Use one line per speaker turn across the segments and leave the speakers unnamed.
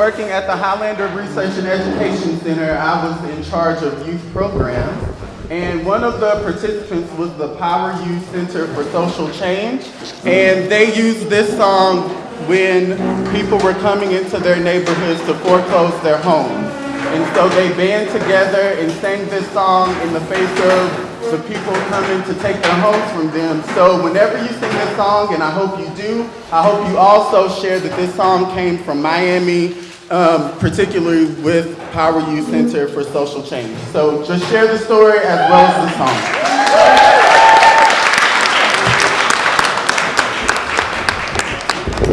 working at the Highlander Research and Education Center, I was in charge of youth programs. And one of the participants was the Power U Center for Social Change. And they used this song when people were coming into their neighborhoods to foreclose their homes. And so they band together and sang this song in the face of the people coming to take their homes from them. So whenever you sing this song, and I hope you do, I hope you also share that this song came from Miami, um, particularly with Power U Center for Social Change. So just share the story as well as the song.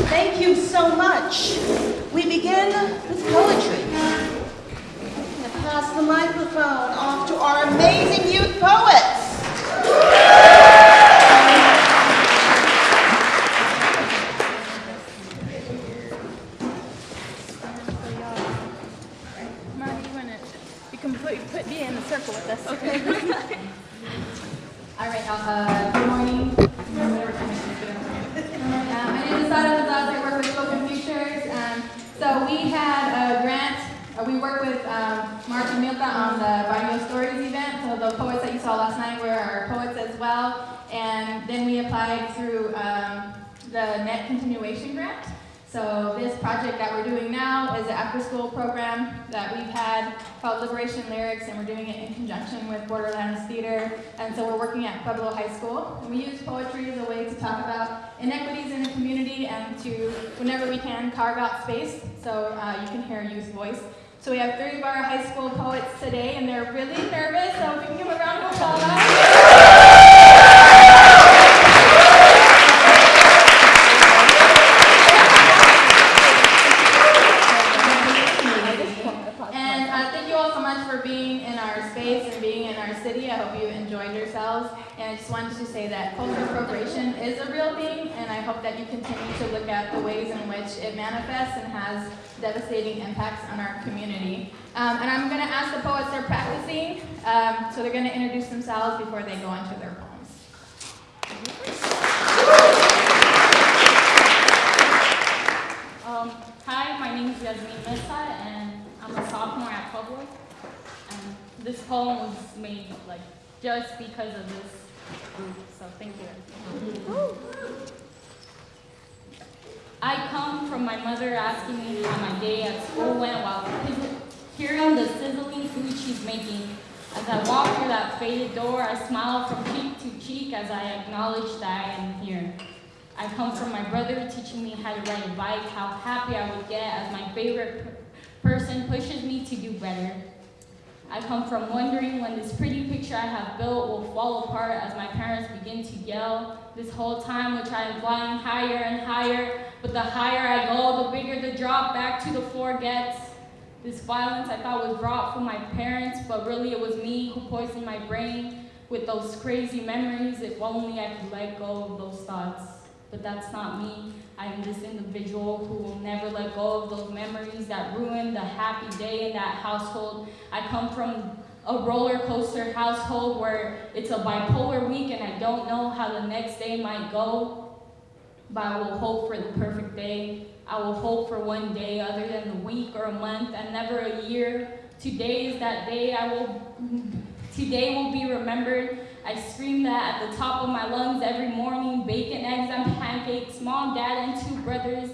thank you so much. We begin with poetry. I'm gonna pass the microphone off to our amazing youth poets.
Marty, you wanna, you can put, put me in the circle with us. Okay.
All right, uh, good morning. Whatever time it is, good afternoon. Uh, my name is Sara Gonzalez, I work with Spoken Futures. Um, so we had a grant, uh, we worked with um, Mark and Milta on the Barrio Stories event. So the poets that you saw last night were our poets as well. And then we applied through um, the Net Continuation Grant. So this project that we're doing now is an after-school program that we've had called Liberation Lyrics, and we're doing conjunction with Borderlands Theater. And so we're working at Pueblo High School, and we use poetry as a way to talk about inequities in the community and to, whenever we can, carve out space so uh, you can hear a youth voice. So we have three of our high school poets today, and they're really nervous, so if we can give a round of applause. And uh, thank you all so much for being in our space and being in our city. I hope you enjoyed yourselves. And I just wanted to say that cultural appropriation is a real thing, and I hope that you continue to look at the ways in which it manifests and has devastating impacts on our community. Um, and I'm going to ask the poets they're practicing, um, so they're going to introduce themselves before they go into their poems.
Um, hi, my name is Yasmin Mesa, and I'm a sophomore at Pueblo. And this poem was made like just because of this group, so thank you. I come from my mother asking me how my day at school went while hearing the sizzling food she's making. As I walk through that faded door, I smile from cheek to cheek as I acknowledge that I am here. I come from my brother teaching me how to ride a bike, how happy I would get as my favorite person pushes me to do better. I come from wondering when this pretty picture I have built will fall apart as my parents begin to yell. This whole time, which I am flying higher and higher, but the higher I go, the bigger the drop back to the floor gets. This violence I thought was brought from my parents, but really it was me who poisoned my brain with those crazy memories. If only I could let go of those thoughts. But that's not me. I am this individual who will never let go of those memories that ruined the happy day in that household. I come from a roller coaster household where it's a bipolar week and I don't know how the next day might go. But I will hope for the perfect day. I will hope for one day other than the week or a month and never a year. Today is that day I will today will be remembered. I scream that at the top of my lungs every morning, bacon, eggs, and pancakes, mom, dad, and two brothers.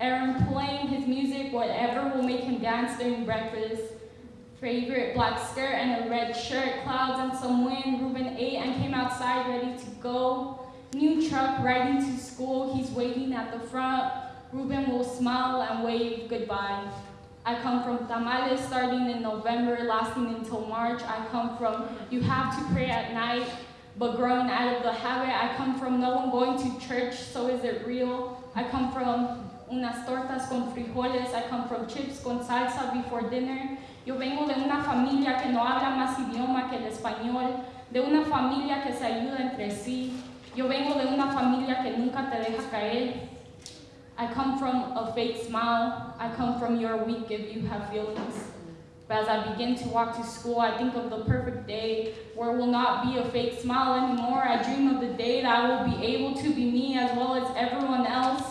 Aaron playing his music, whatever will make him dance during breakfast. Favorite black skirt and a red shirt, clouds and some wind. Ruben ate and came outside ready to go. New truck riding to school, he's waiting at the front. Ruben will smile and wave goodbye. I come from tamales starting in November, lasting until March. I come from you have to pray at night, but growing out of the habit. I come from no one going to church, so is it real? I come from unas tortas con frijoles. I come from chips con salsa before dinner. Yo vengo de una familia que no habla más idioma que el español, de una familia que se ayuda entre sí. Yo vengo de una familia que nunca te deja caer. I come from a fake smile. I come from you're weak if you have feelings. But as I begin to walk to school, I think of the perfect day where it will not be a fake smile anymore. I dream of the day that I will be able to be me as well as everyone else,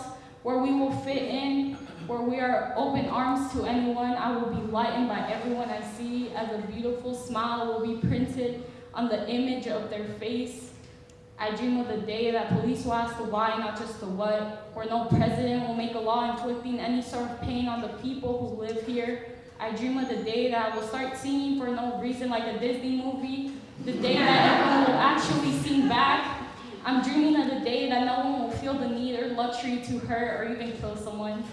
where we will fit in, where we are open arms to anyone. I will be lightened by everyone I see as a beautiful smile will be printed on the image of their face. I dream of the day that police will ask the why, not just the what, where no president will make a law inflicting any sort of pain on the people who live here. I dream of the day that I will start singing for no reason like a Disney movie, the day that everyone will actually sing back. I'm dreaming of the day that no one will feel the need or luxury to hurt or even kill someone.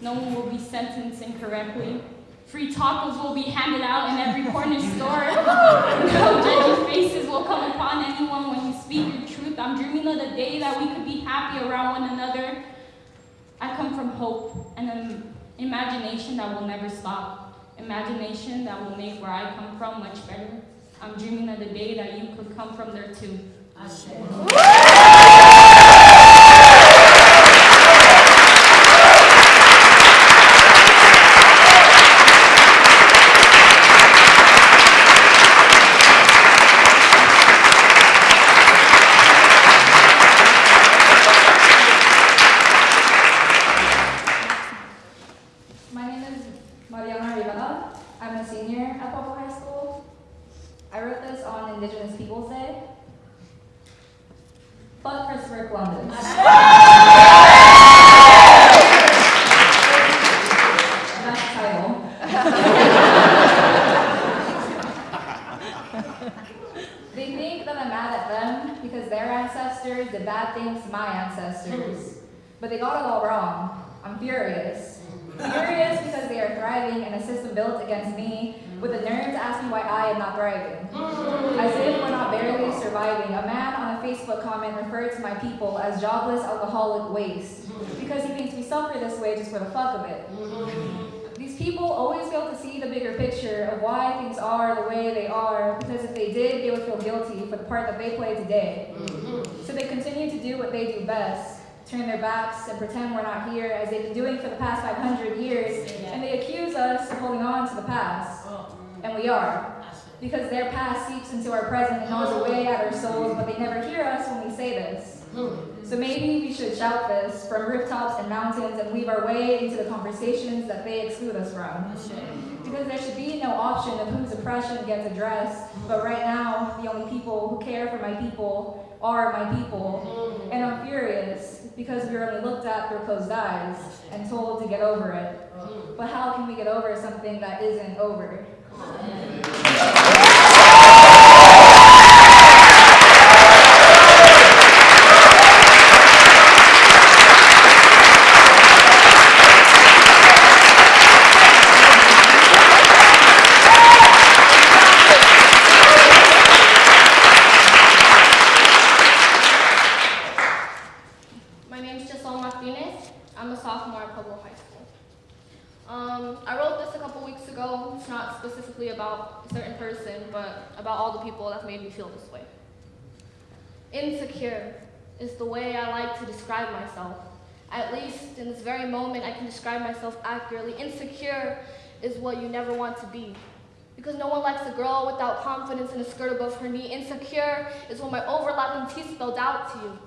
No one will be sentenced incorrectly. Free tacos will be handed out in every corner store. no judgy faces will come upon anyone when you speak your truth. I'm dreaming of the day that we could be happy around one another. I come from hope and an imagination that will never stop. Imagination that will make where I come from much better. I'm dreaming of the day that you could come from there too.
My name is Mariana Rivera. I'm a senior at Pueblo High School. I wrote this on Peoples Day. Fuck Christopher Columbus. That's the title. they think that I'm mad at them because their ancestors did bad things to my ancestors. But they got it all wrong. I'm furious. Furious because they are thriving in a system built against me, with the nerve to ask me why I am not thriving. As if we're not barely surviving, a man on a Facebook comment referred to my people as jobless alcoholic waste, mm-hmm. because he thinks we suffer this way just for the fuck of it. Mm-hmm. These people always fail to see the bigger picture of why things are the way they are, because if they did, they would feel guilty for the part that they play today. Mm-hmm. So they continue to do what they do best, turn their backs and pretend we're not here, as they've been doing for the past 500 years, and they accuse us of holding on to the past. Oh, and we are. Because their past seeps into our present and gnaws away at our souls, but they never hear us when we say this. So maybe we should shout this from rooftops and mountains and weave our way into the conversations that they exclude us from. Because there should be no option of whose oppression gets addressed, but right now, the only people who care for my people are my people. And I'm furious because we're only looked at through closed eyes and told to get over it. But how can we get over something that isn't over?
My name's Giselle Martinez. I'm a sophomore at Pueblo High School. Um, I wrote this a couple weeks ago. It's not specifically about a certain person, but about all the people that made me feel this way. Insecure is the way I like to describe myself. At least in this very moment, I can describe myself accurately. Insecure is what you never want to be. Because no one likes a girl without confidence and a skirt above her knee. Insecure is when my overlapping teeth spelled out to you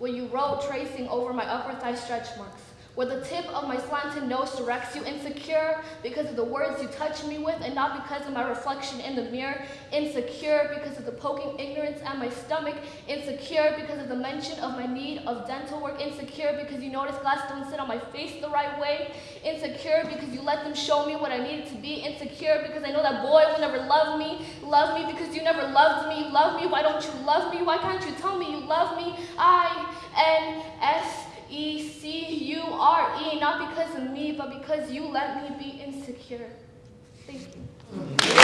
where you wrote tracing over my upper thigh stretch marks, where the tip of my slanted nose directs you insecure because of the words you touch me with and not because of my reflection in the mirror, insecure because of the poking ignorance at my stomach, insecure because of the mention of my need of dental work, insecure because you notice glass don't sit on my face the right way, insecure because you let them show me what I needed to be, insecure because I know that boy will never love me, love me because you never loved me, love me, why don't you love me, why can't you tell me you love me, I N S E C U R E, not because of me, but because you let me be insecure. Thank you.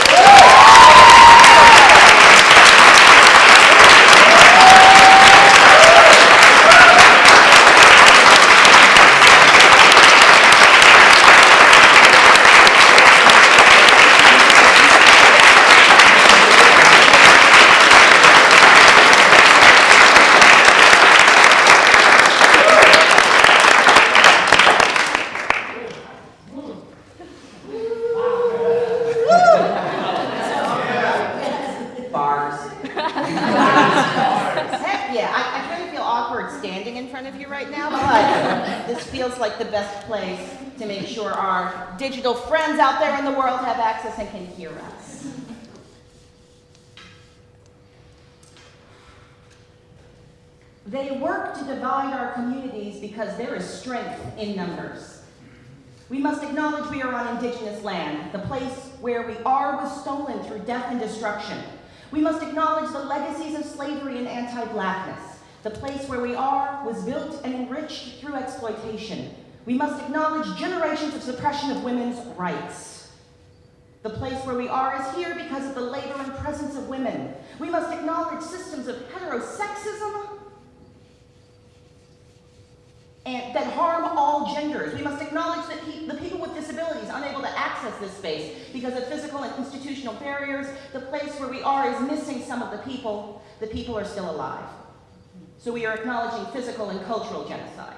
Digital friends out there in the world have access and can hear us. They work to divide our communities because there is strength in numbers. We must acknowledge we are on indigenous land. The place where we are was stolen through death and destruction. We must acknowledge the legacies of slavery and anti-blackness. The place where we are was built and enriched through exploitation. We must acknowledge generations of suppression of women's rights. The place where we are is here because of the labor and presence of women. We must acknowledge systems of heterosexism and that harm all genders. We must acknowledge that pe- the people with disabilities are unable to access this space because of physical and institutional barriers. The place where we are is missing some of the people. The people are still alive. So we are acknowledging physical and cultural genocide.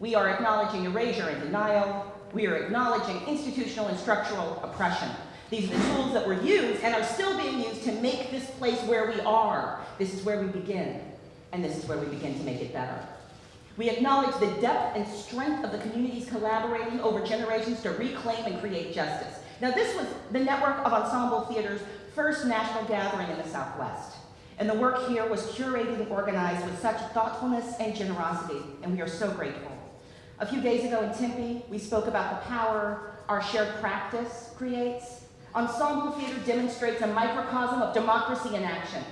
We are acknowledging erasure and denial. We are acknowledging institutional and structural oppression. These are the tools that were used and are still being used to make this place where we are. This is where we begin, and this is where we begin to make it better. We acknowledge the depth and strength of the communities collaborating over generations to reclaim and create justice. Now, this was the network of Ensemble Theater's first national gathering in the Southwest. And the work here was curated and organized with such thoughtfulness and generosity, and we are so grateful. A few days ago in Tempe, we spoke about the power our shared practice creates. Ensemble Theater demonstrates a microcosm of democracy in action.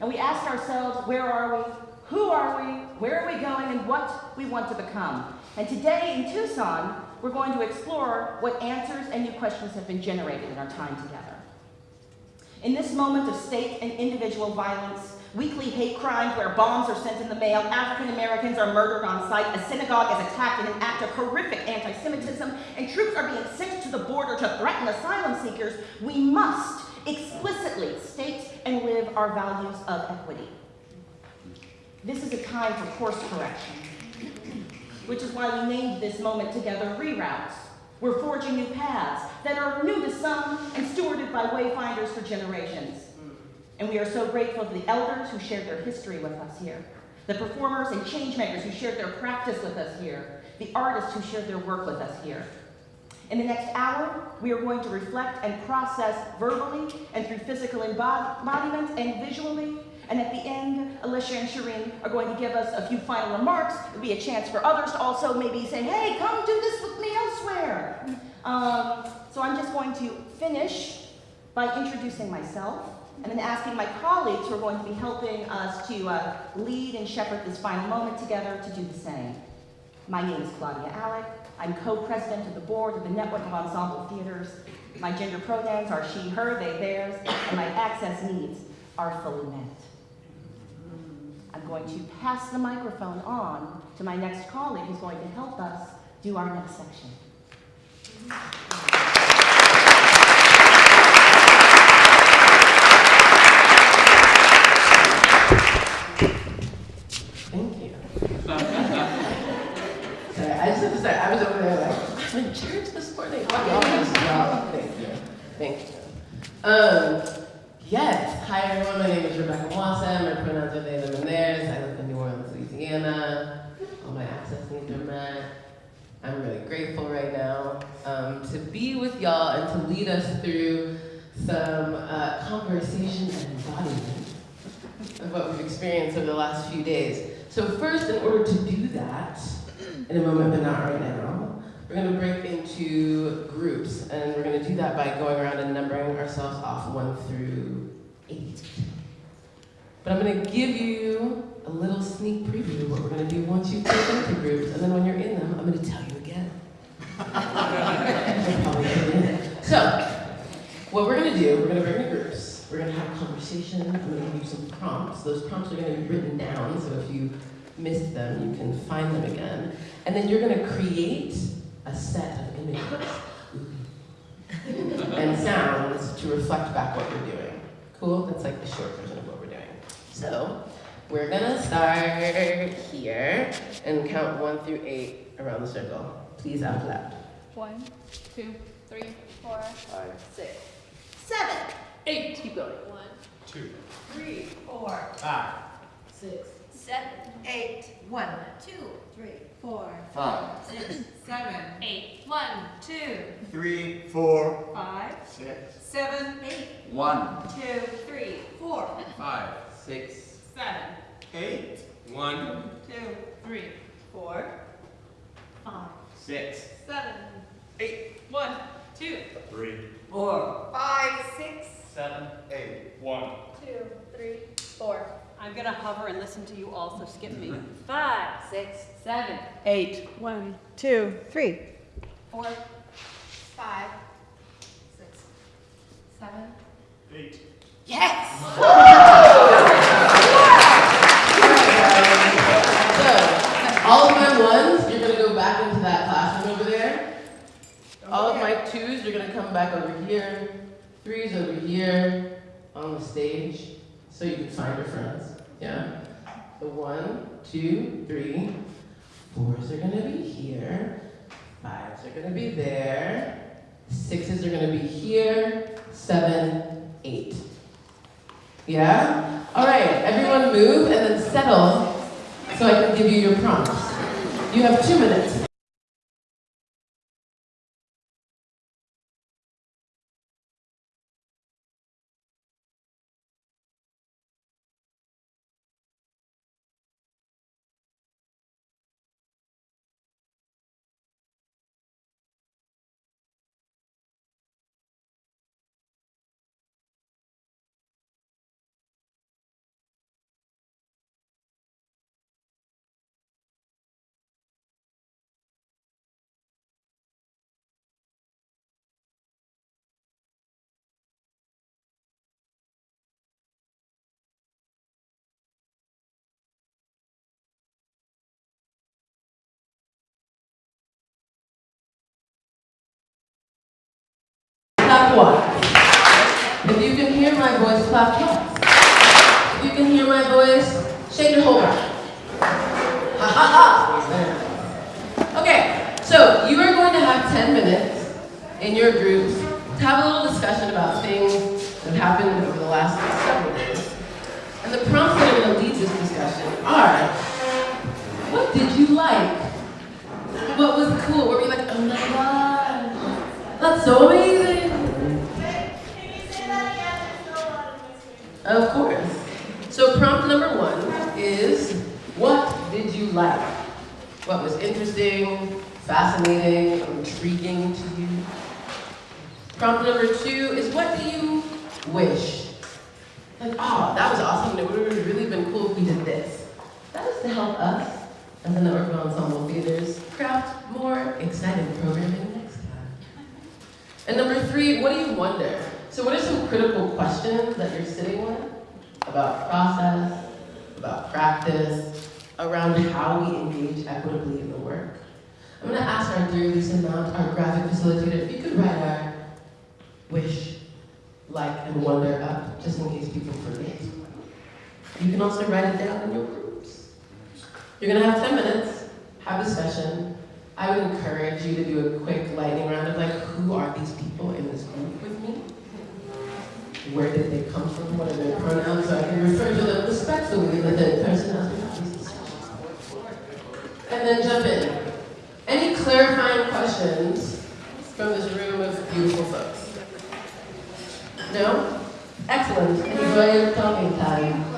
And we asked ourselves, where are we? Who are we? Where are we going? And what we want to become. And today in Tucson, we're going to explore what answers and new questions have been generated in our time together. In this moment of state and individual violence, weekly hate crimes where bombs are sent in the mail, African Americans are murdered on sight, a synagogue is attacked in an act of horrific anti Semitism, and troops are being sent to the border to threaten asylum seekers, we must explicitly state and live our values of equity. This is a time for course correction, which is why we named this moment together Reroutes. We're forging new paths that are new to some and stewarded by wayfinders for generations. And we are so grateful to the elders who shared their history with us here, the performers and changemakers who shared their practice with us here, the artists who shared their work with us here. In the next hour, we are going to reflect and process verbally and through physical embodiment and visually. And at the end, Alicia and Shireen are going to give us a few final remarks. It'll be a chance for others to also maybe say, hey, come do this with me elsewhere. Um, so I'm just going to finish by introducing myself and then asking my colleagues who are going to be helping us to uh, lead and shepherd this final moment together to do the same. My name is Claudia Alick. I'm co-president of the board of the Network of Ensemble Theaters. My gender pronouns are she, her, they, theirs, and my access needs are fully met. I'm going to pass the microphone on to my next colleague who's going to help us do our next section.
Thank you. Sorry, I just have to say, I was over there like, I'm in church this morning. Oh, y'all just- y'all, Thank you. Thank you. Um, yes. Hi, everyone. My name is Rebecca Mwase. My pronouns are they, them, and theirs. I live in New Orleans, Louisiana. All my access needs are met. I'm really grateful right now um, to be with y'all and to lead us through some uh, conversation and embodiment of what we've experienced over the last few days. So first, in order to do that, in a moment but not right now, we're gonna break into groups, and we're gonna do that by going around and numbering ourselves off one through eight. But I'm gonna give you a little sneak preview of what we're gonna do once you've taken into groups, and then when you're in them, I'm gonna tell you again. You'll probably get in it. So, what we're gonna do, we're gonna bring the groups, we're gonna have a conversation, I'm gonna give you some prompts. Those prompts are gonna be written down, so if you missed them, you can find them again. And then you're gonna create a set of images and sounds to reflect back what you're doing. Cool? That's like the short version of what we're doing. So, we're gonna start here and count one through eight around the circle. Please out loud.
One, two, three, four, six,
Seven,
eight. Keep going. One,
Two.
three, four,
Five.
six,
seven,
eight,
One,
two,
three, four,
five,
six,
seven,
eight, one,
two,
Three, four,
five,
six,
seven,
eight,
one,
two, three, four,
Five, six,
seven,
eight,
one,
two, three, four, five,
six,
seven, eight, one, two,
three,
four, five, six.
seven,
eight.
one.
two, three, four.
I'm gonna hover and listen to you all, so skip me.
Five, six, seven,
Eight,
One, two, three.
Four, five, six, seven.
Eight.
So, all of my ones, you're gonna go back into that classroom over there. All of my twos, you're gonna come back over here. Threes over here on the stage, so you can find your friends. Yeah. So one, two, three. Fours are gonna be here. Fives are gonna be there. Sixes are gonna be here. Seven, eight. Yeah? All right, everyone move and then settle so I can give you your prompts. You have two minutes. Clap once. If you can hear my voice, clap twice. If you can hear my voice, shake your whole body. Ha ha ha! Okay, so you are going to have 10 minutes in your groups to have a little discussion about things that happened over the last several days. And the prompts that are going to lead this discussion are, what did you like? What was cool? Were we like, oh my god, that's so amazing? Of course. So prompt number one is, what like? What was interesting, fascinating, intriguing to you? Prompt number two is, what do you wish? Like, oh, that was awesome. It would have really been cool if we did this. That is to help us as the Network of Ensemble Theaters craft more exciting programming next time. And number three, what do you wonder? So what are some critical questions that you're sitting with about process, about practice, around how we engage equitably in the work? I'm gonna ask our dear Lisa Mount, our graphic facilitator, if you could write our wish, like, and wonder up, just in case people forget. You can also write it down in your groups. You're gonna have 10 minutes, have a session. I would encourage you to do a quick lightning round of like, who are these people in this group with me? Where did they come from? What are their pronouns? So I can refer to them respectfully in the third person And then jump in. Any clarifying questions from this room of beautiful folks? No? Excellent. Enjoy your talking time.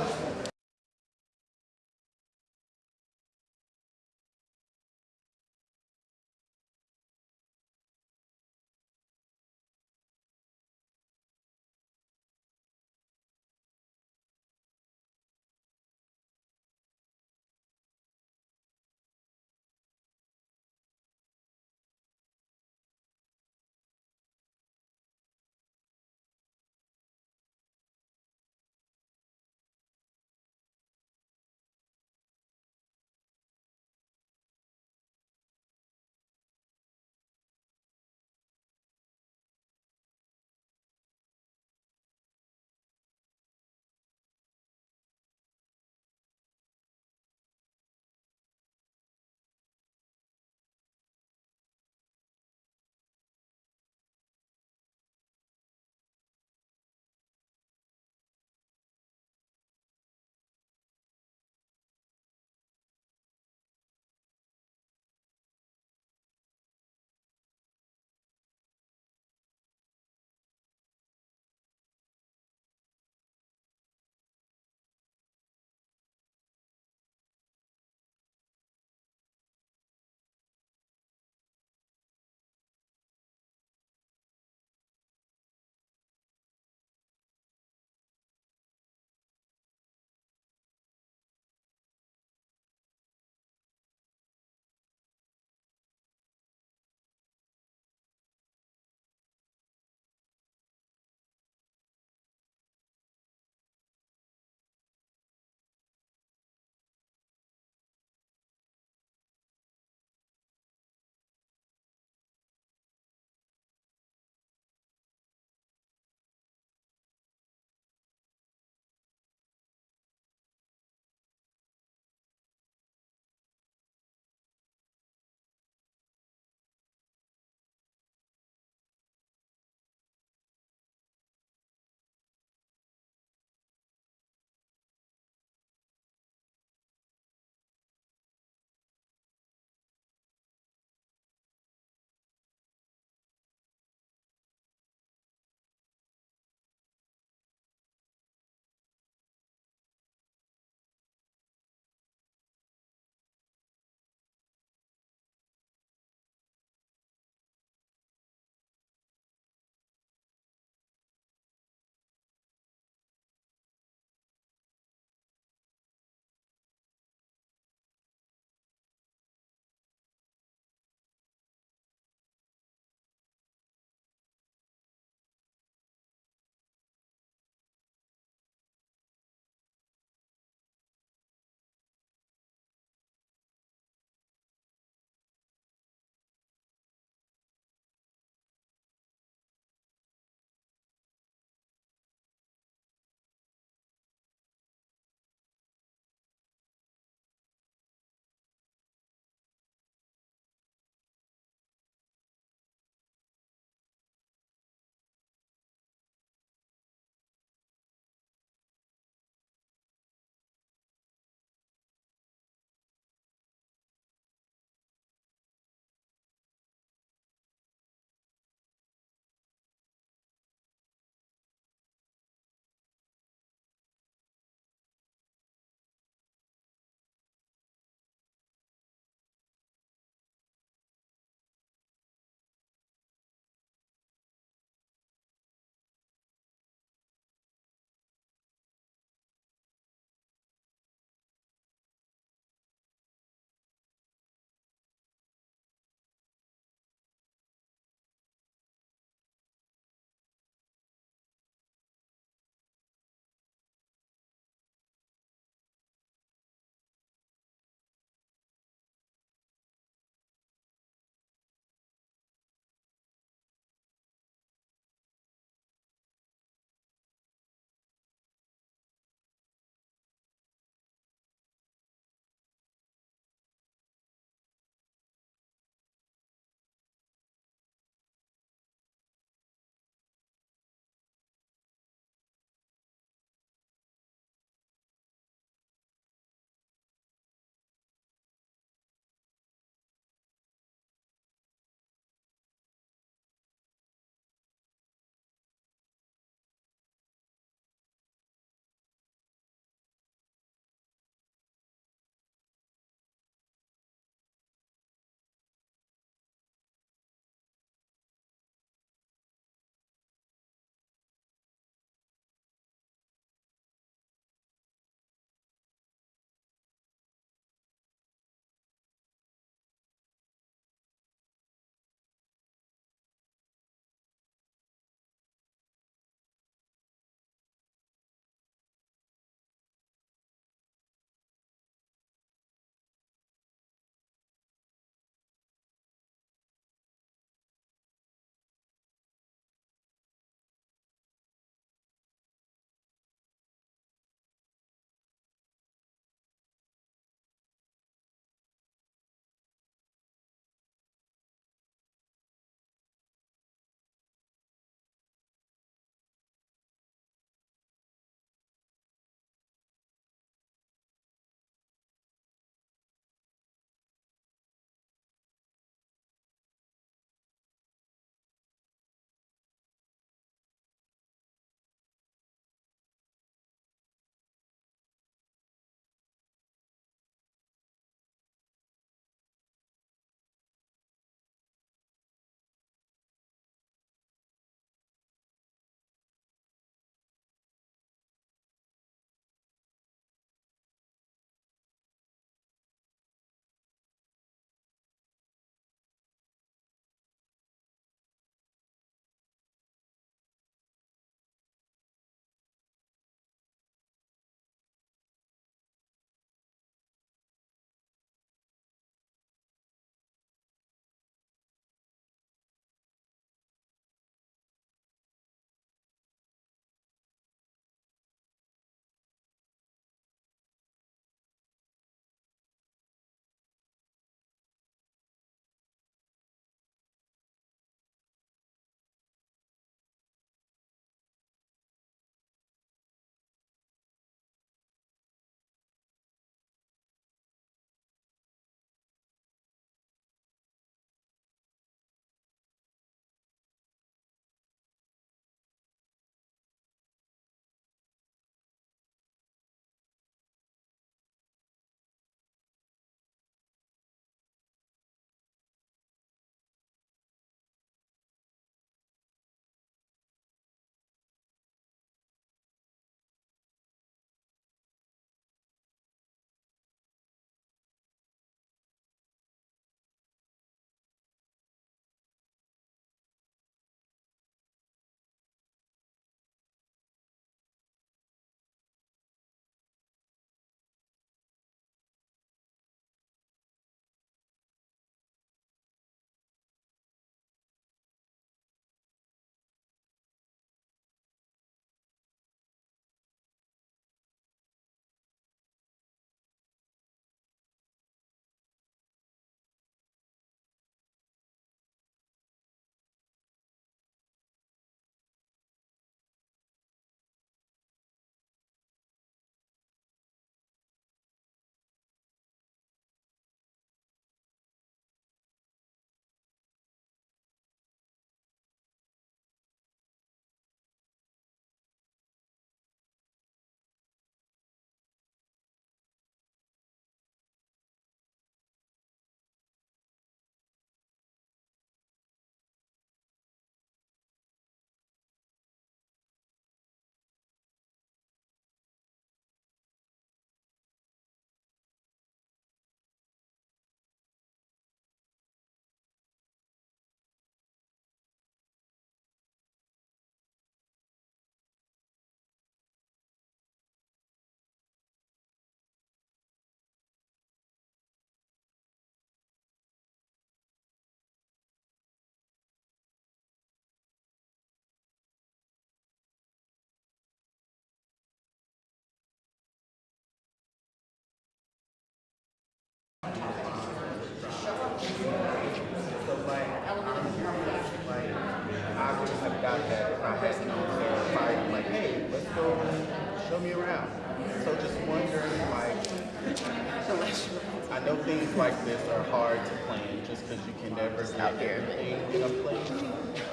out there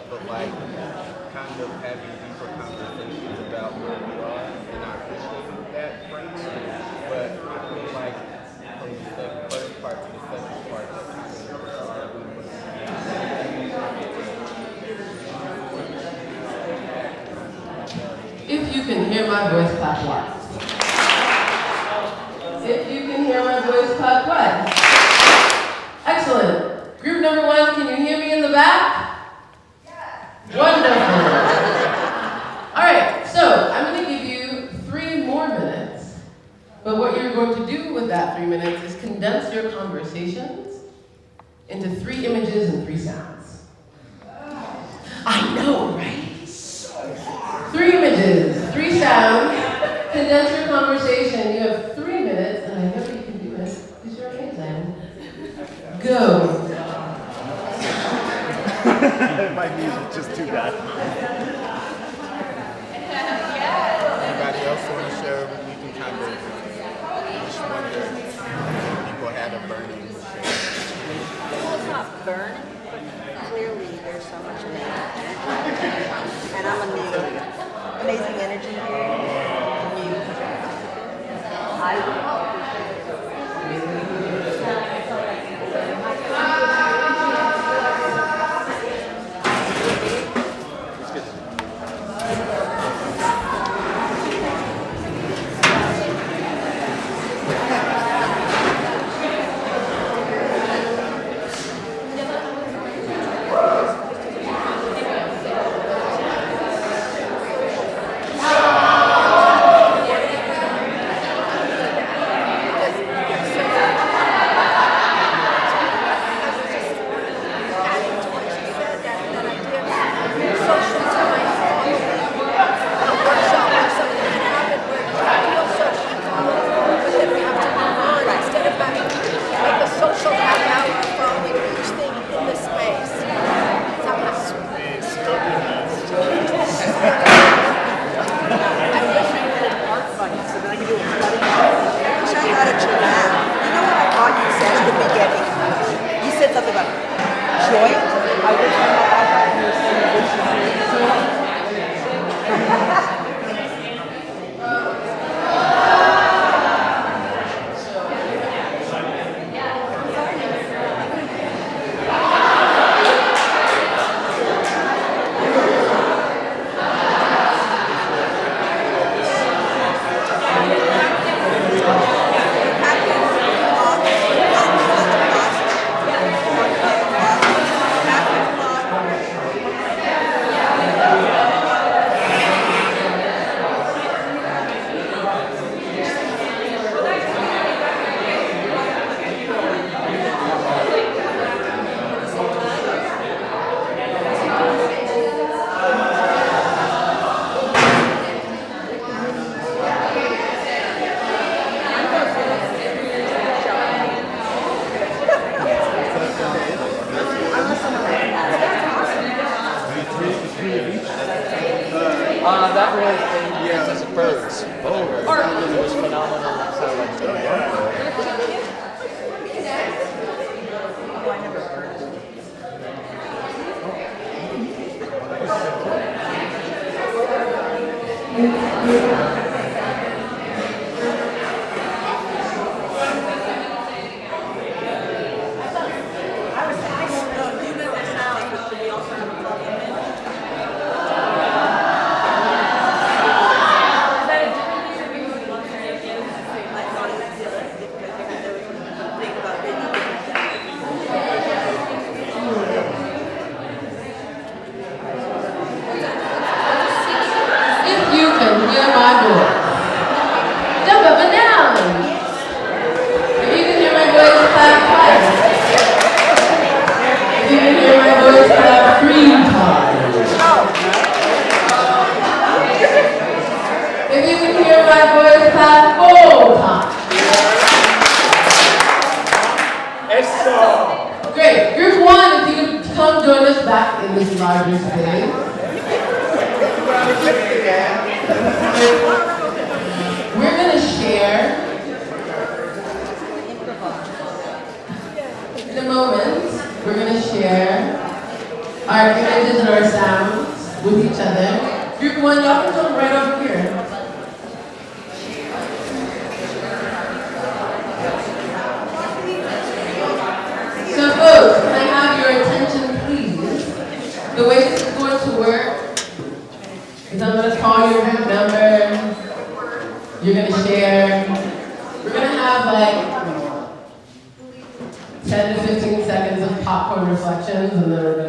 but like kind of having deeper conversations about where we are, and I appreciate that. But I feel like from the first part to the second part,
If you can hear my voice, clap once. In
a
moment, we're
going to share our images and our sounds with each other. Group one, y'all can come right over here. So folks, can I have your attention please? The way The. Americans.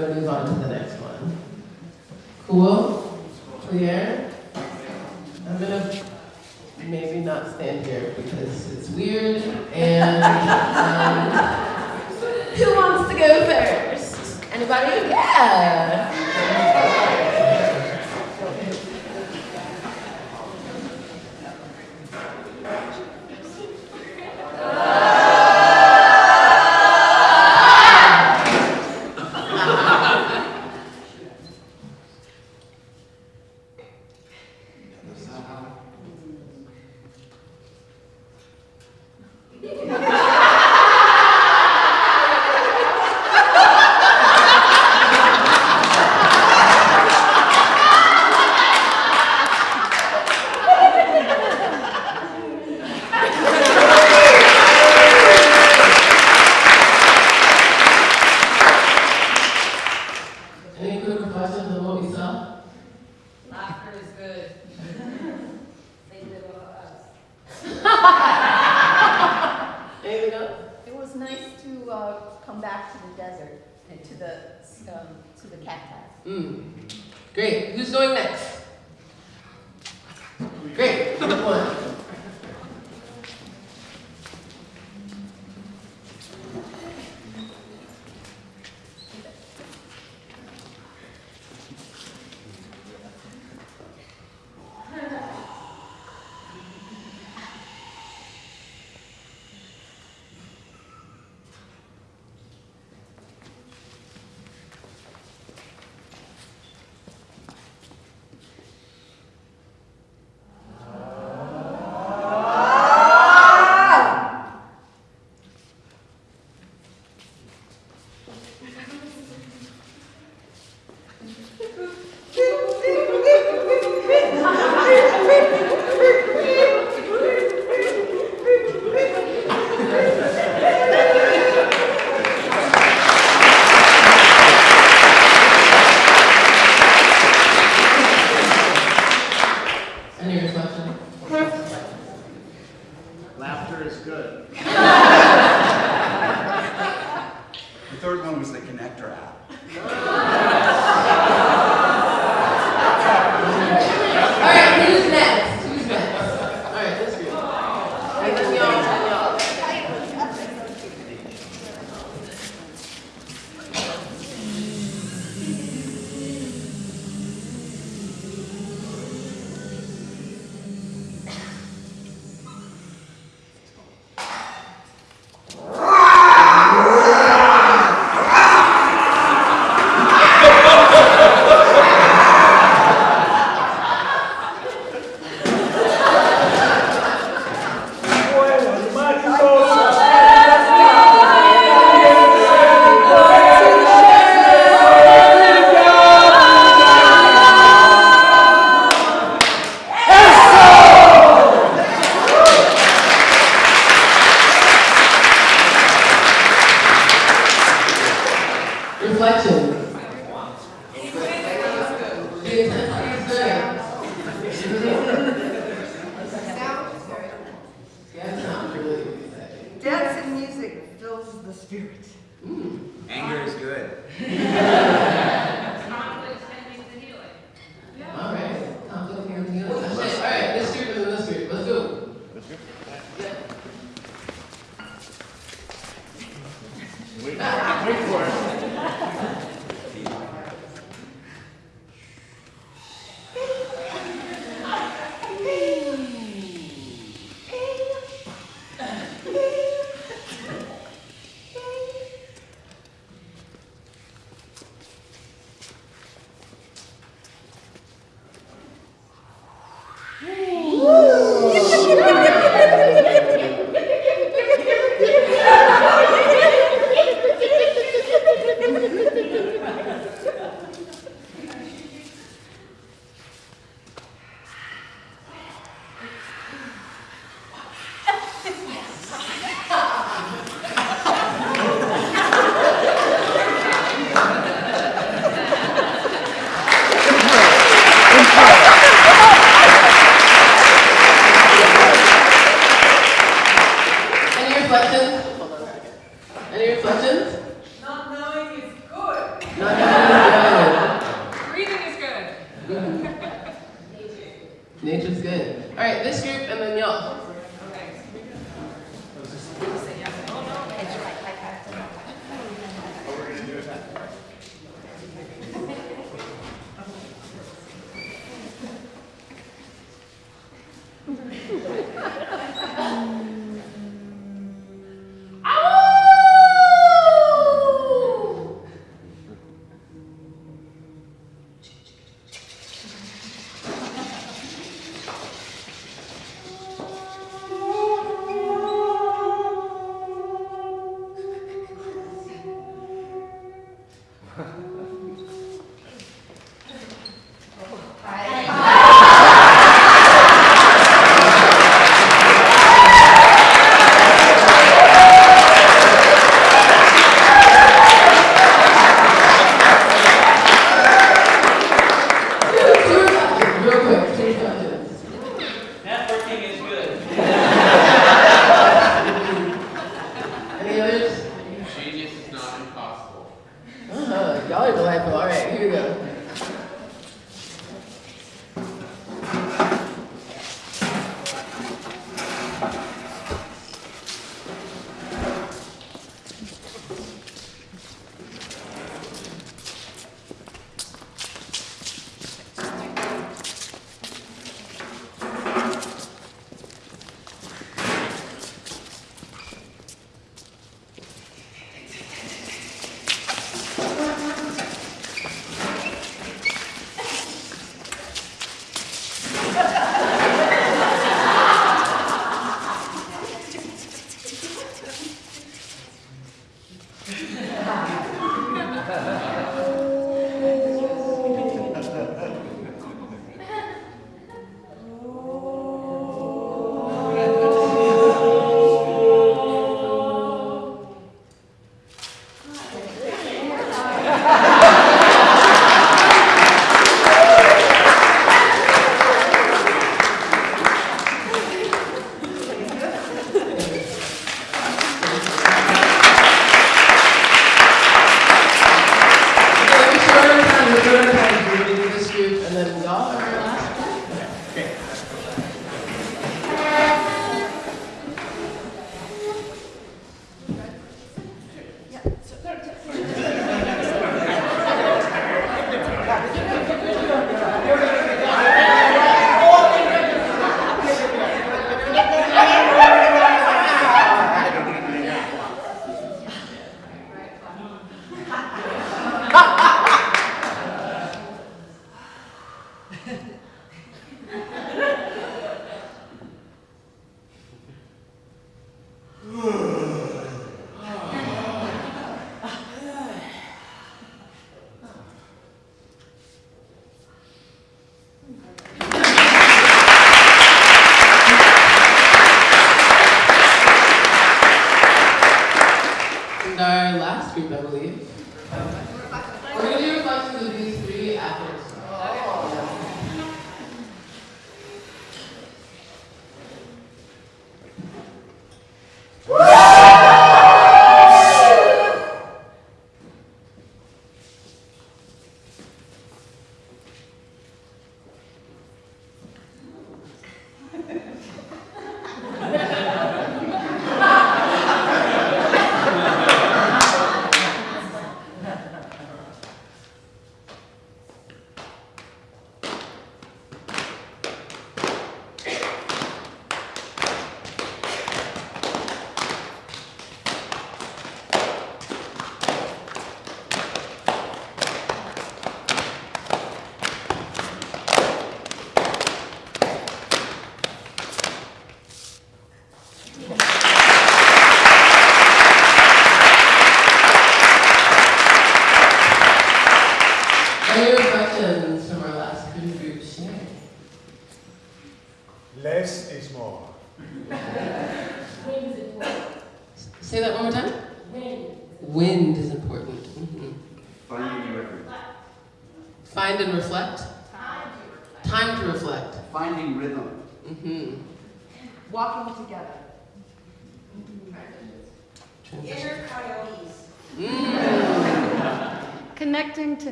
button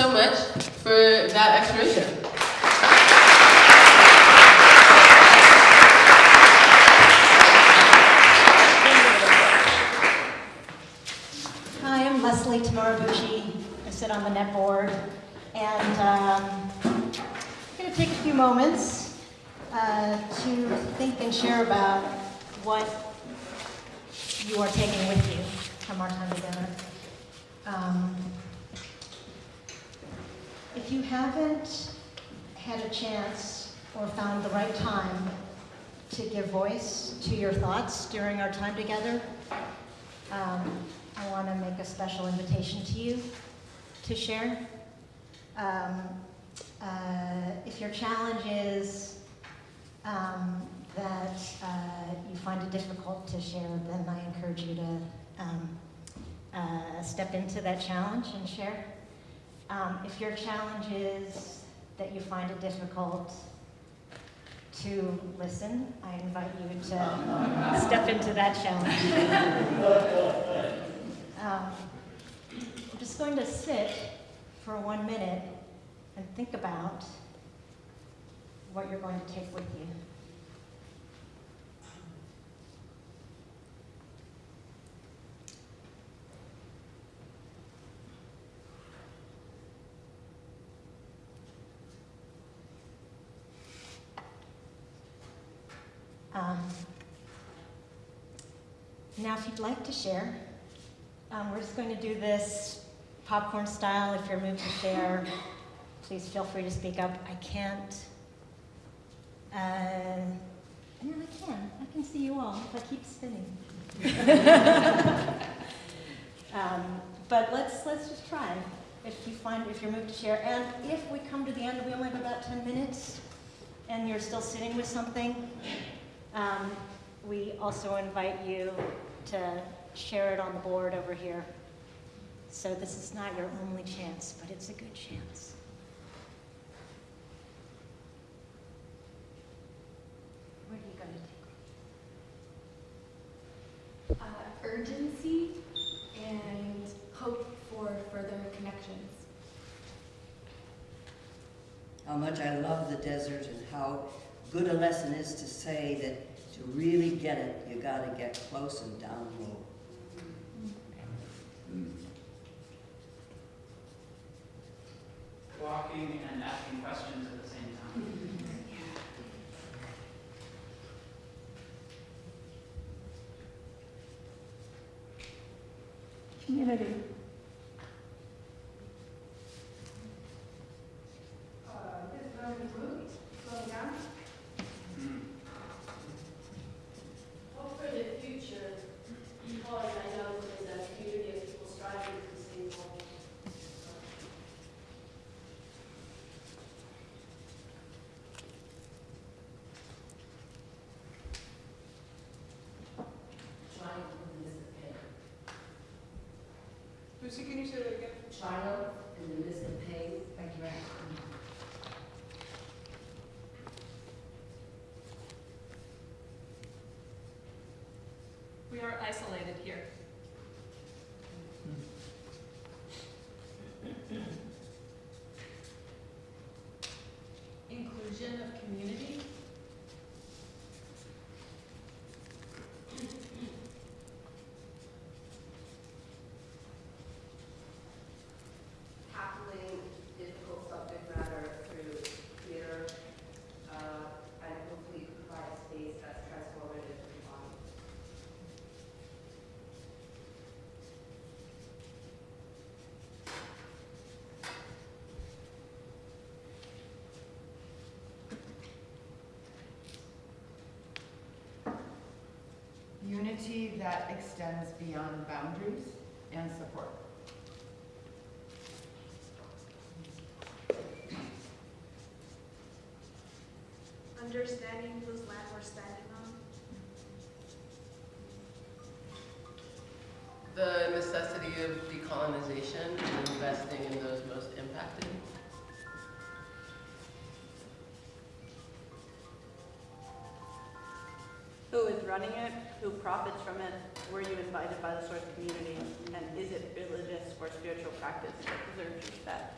so much for that exploration.
Hi, I'm Leslie Tamaribuchi. I sit on the net board. And um, I'm going to take a few moments uh, to think and share about what you are taking with you from our time together. Um, if you haven't had a chance or found the right time to give voice to your thoughts during our time together, um, I want to make a special invitation to you to share. Um, uh, if your challenge is um, that uh, you find it difficult to share, then I encourage you to um, uh, step into that challenge and share. Um, if your challenge is that you find it difficult to listen, I invite you to step into that challenge. Um, I'm just going to sit for one minute and think about what you're going to take with you. Um, now, if you'd like to share, um, we're just going to do this popcorn style. If you're moved to share, please feel free to speak up. I can't. Uh, no, I can. I can see you all if I keep spinning. um, but let's let's just try. If you find if you're moved to share, and if we come to the end, we only have about 10 minutes, and you're still sitting with something, um, we also invite you to share it on the board over here. So this is not your only chance, but it's a good chance. Where are you going to take?
uh, urgency and hope for further connections.
How much I love the desert and how good a lesson is to say that to really get it, you got to get close and down low. Mm-hmm.
Walking and asking questions at the same time.
Community.
Hope for the future, because I know there's a community of people striving for the same goal.
Triumph in the midst of pain.
Lucy, can you say that again?
Triumph in the midst of pain. Thank you.
We are isolated here. Inclusion of community.
Tackling difficult subject matter through theater, uh, and hopefully provide a space that's transformative for the audience.
Unity that extends beyond boundaries and support.
Understanding whose land we're standing on.
The necessity of decolonization and investing in those most impacted.
Who is running it? Who profits from it? Were you invited by the source community? And is it religious or spiritual practice that deserves respect?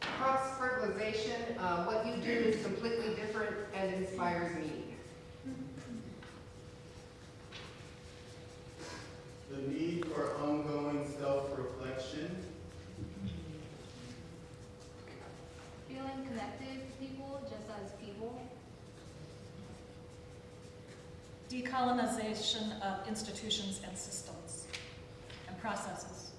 Cross-fertilization, uh, what you do is completely different and inspires me.
The need for ongoing self-reflection.
Feeling connected to people just as people.
Decolonization of institutions and systems and processes.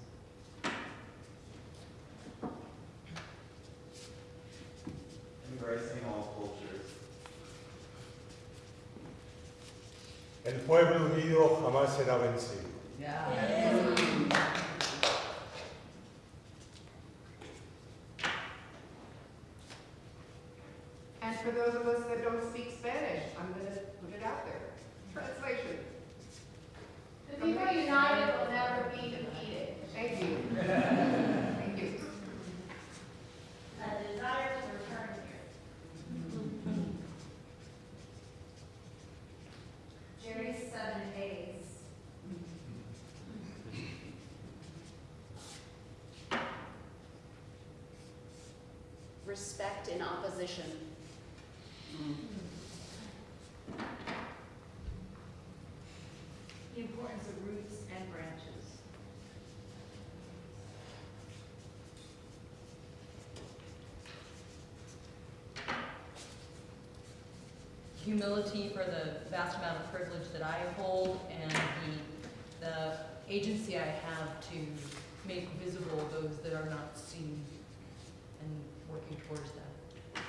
Embracing all cultures.
El pueblo unido jamás será vencido.
And for those of us that don't speak Spanish, I'm gonna put it out there. Translation.
The people united will never be defeated.
Thank you. Thank you.
A desire to return here.
Jerry's seven days.
Respect in opposition.
The importance of roots and branches.
humility for the vast amount of privilege that I hold and the, the agency I have to make visible those that are not seen and working towards that.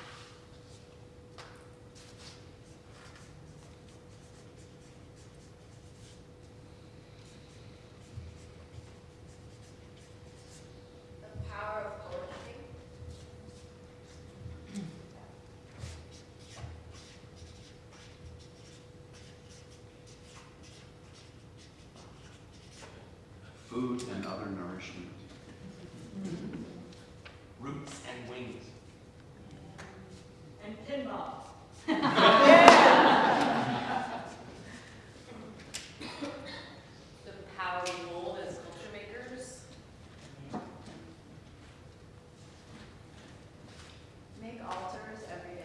The power of poetry.
Food and other nourishment.
Roots and wings.
And pinball.
The power we hold as culture makers.
Make altars every day.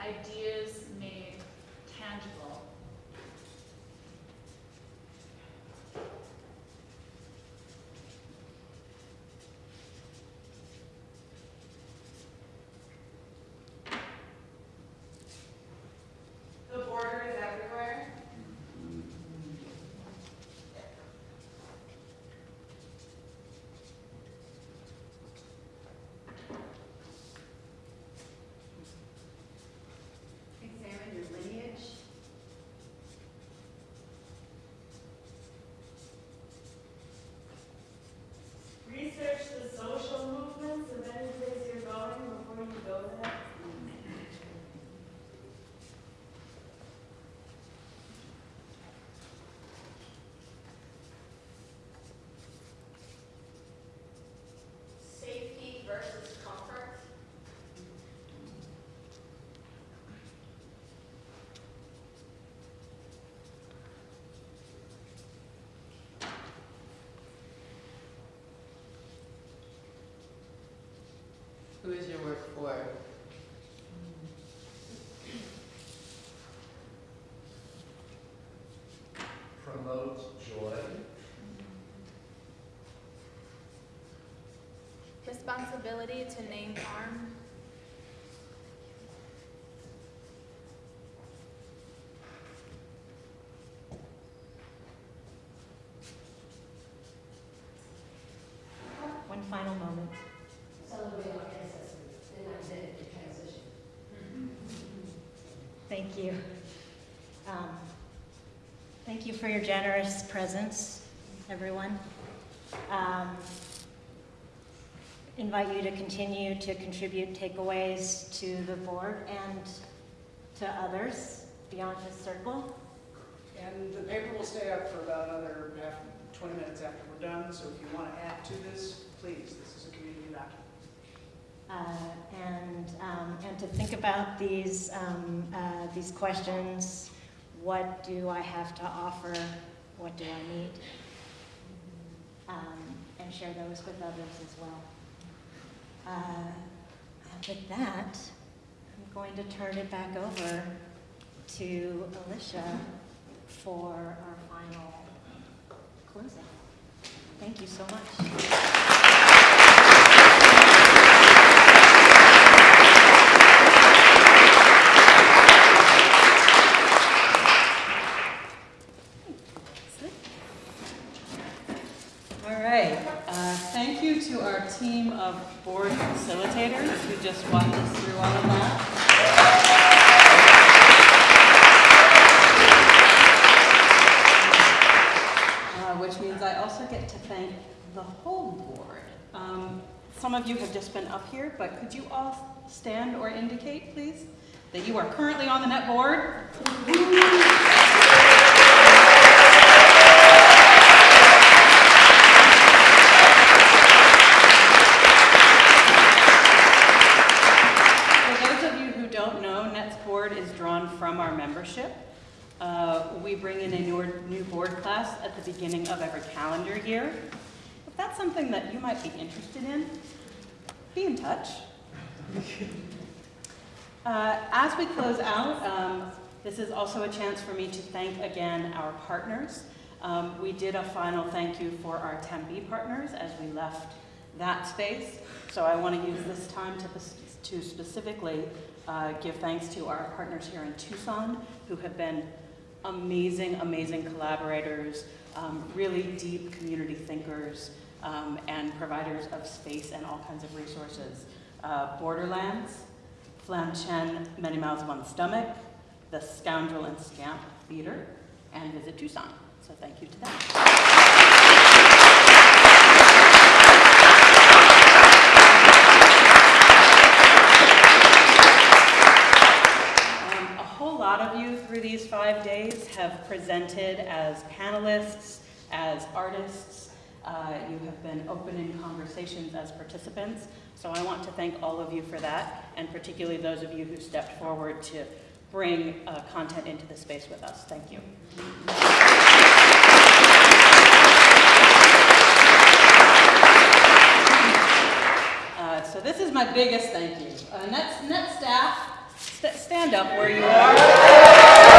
Ideas made tangible.
The border is everywhere. Examine your lineage.
Research the social movements of any place you're going before you go there.
Safety versus comfort.
Who is your work for?
Promote joy.
Responsibility to name harm.
One final moment.
Celebrate our ancestors and identity transition.
Thank you. Um, Thank you for your generous presence, everyone. Um, Invite you to continue to contribute takeaways to the board and to others beyond this circle.
And the paper will stay up for about another half, 20 minutes after we're done, so if you want to add to this, please, this is a community document.
Uh, and, um, and to think about these, um, uh, these questions. What do I have to offer? What do I need? Um, and share those with others as well. Uh, with that, I'm going to turn it back over to Alicia for our final closing. Thank you so much.
All right. Uh, thank you to our team of board facilitators who just walked us through all of that. Uh, which means I also get to thank the whole board. Um, some of you have just been up here, but could you all stand or indicate, please, that you are currently on the net board? For those of you who don't know, Nets Board is drawn from our membership. Uh, we bring in a new, new board class at the beginning of every calendar year. If that's something that you might be interested in, be in touch. Uh, as we close out, um, this is also a chance for me to thank again our partners. Um, we did a final thank you for our Tempe partners as we left that space. So I want to use this time to, to specifically uh, give thanks to our partners here in Tucson who have been amazing, amazing collaborators, um, really deep community thinkers, um, and providers of space and all kinds of resources. Uh, Borderlands, Flam Chen, Many Mouths One Stomach, The Scoundrel and Scamp Theater, and Visit Tucson. So thank you to them. Um, a whole lot of you through these five days have presented as panelists, as artists. Uh, you have been open in conversations as participants. So I want to thank all of you for that, and particularly those of you who stepped forward to bring uh, content into the space with us. Thank you. Uh, so this is my biggest thank you. Uh, net, net staff, st stand up where you are.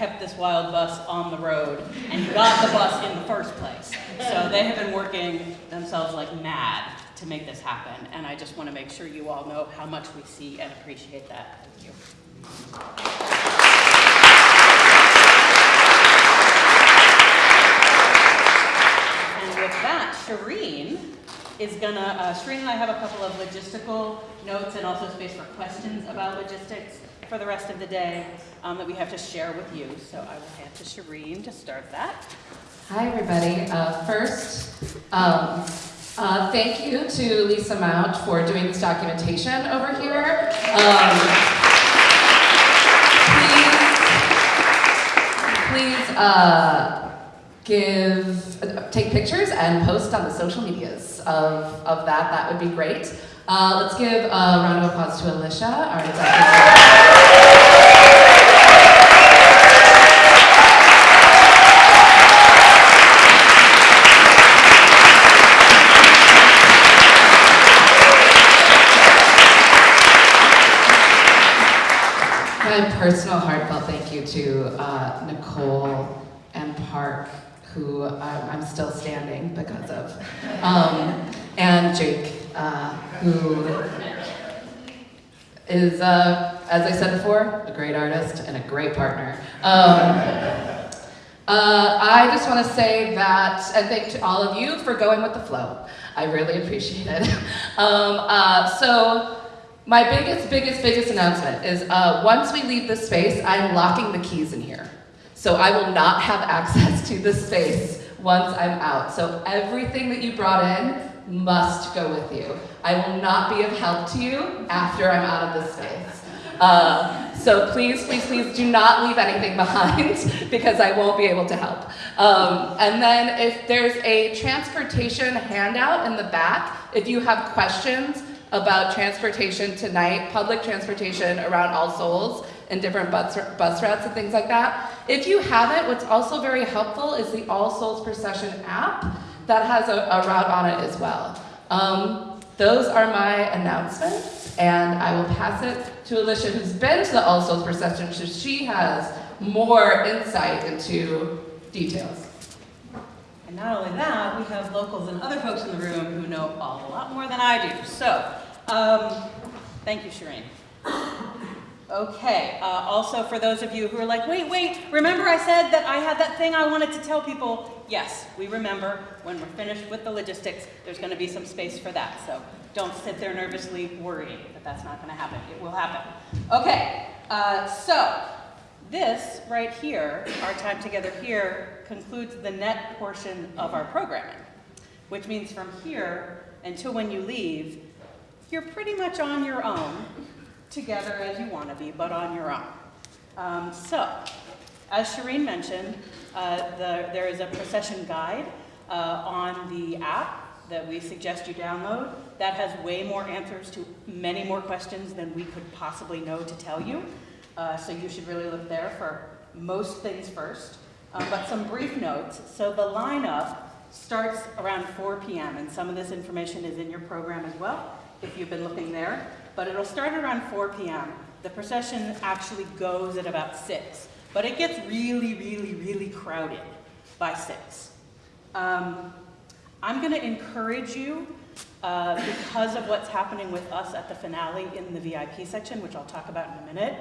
Kept this wild bus on the road and got the bus in the first place. So they have been working themselves like mad to make this happen, and I just want to make sure you all know how much we see and appreciate that. Thank you. And with that, Shireen is gonna, uh, Shireen and I have a couple of logistical notes and also space for questions about logistics for the rest of the day um, that we have to share with you. So I will hand to Shireen to start that.
Hi, everybody. Uh, first, um, uh, thank you to Lisa Mount for doing this documentation over here. Um, please, please uh, give, take pictures and post on the social medias of, of that. That would be great. Uh, let's give a round of applause to Alicia, our executive. My personal heartfelt thank you to uh, Nicole and Park, who I'm still standing because of, um, and Jake, uh, who is, uh, as I said before, a great artist and a great partner. Um, uh, I just want to say that, and thank to all of you for going with the flow. I really appreciate it. Um, uh, so, my biggest, biggest, biggest announcement is uh, once we leave this space, I'm locking the keys in here. So I will not have access to this space once I'm out. So everything that you brought in must go with you. I will not be of help to you after I'm out of this space. Uh, so please, please, please do not leave anything behind because I won't be able to help. Um, and then if there's a transportation handout in the back, if you have questions about transportation tonight, public transportation around All Souls and different bus, bus routes and things like that. If you haven't, what's also very helpful is the All Souls Procession app that has a, a route on it as well. Um, those are my announcements, and I will pass it to Alicia, who's been to the All Souls procession, so she has more insight into details.
And not only that, we have locals and other folks in the room who know a lot more than I do. So, um, thank you, Shireen. Okay, uh, also for those of you who are like, wait, wait, remember I said that I had that thing I wanted to tell people? Yes, we remember. When we're finished with the logistics, there's going to be some space for that. So don't sit there nervously worrying that that's not going to happen. It will happen. Okay, uh, so this right here, our time together here, concludes the NET portion of our programming, which means from here until when you leave, you're pretty much on your own together as you want to be, but on your own. Um, so, as Shireen mentioned, uh, the, there is a procession guide uh, on the app that we suggest you download that has way more answers to many more questions than we could possibly know to tell you. Uh, so you should really look there for most things first. Um, but some brief notes. So the lineup starts around 4 p.m. and some of this information is in your program as well, if you've been looking there but it'll start around 4 p.m. The procession actually goes at about 6, but it gets really, really, really crowded by 6. Um, I'm going to encourage you, uh, because of what's happening with us at the finale in the VIP section, which I'll talk about in a minute,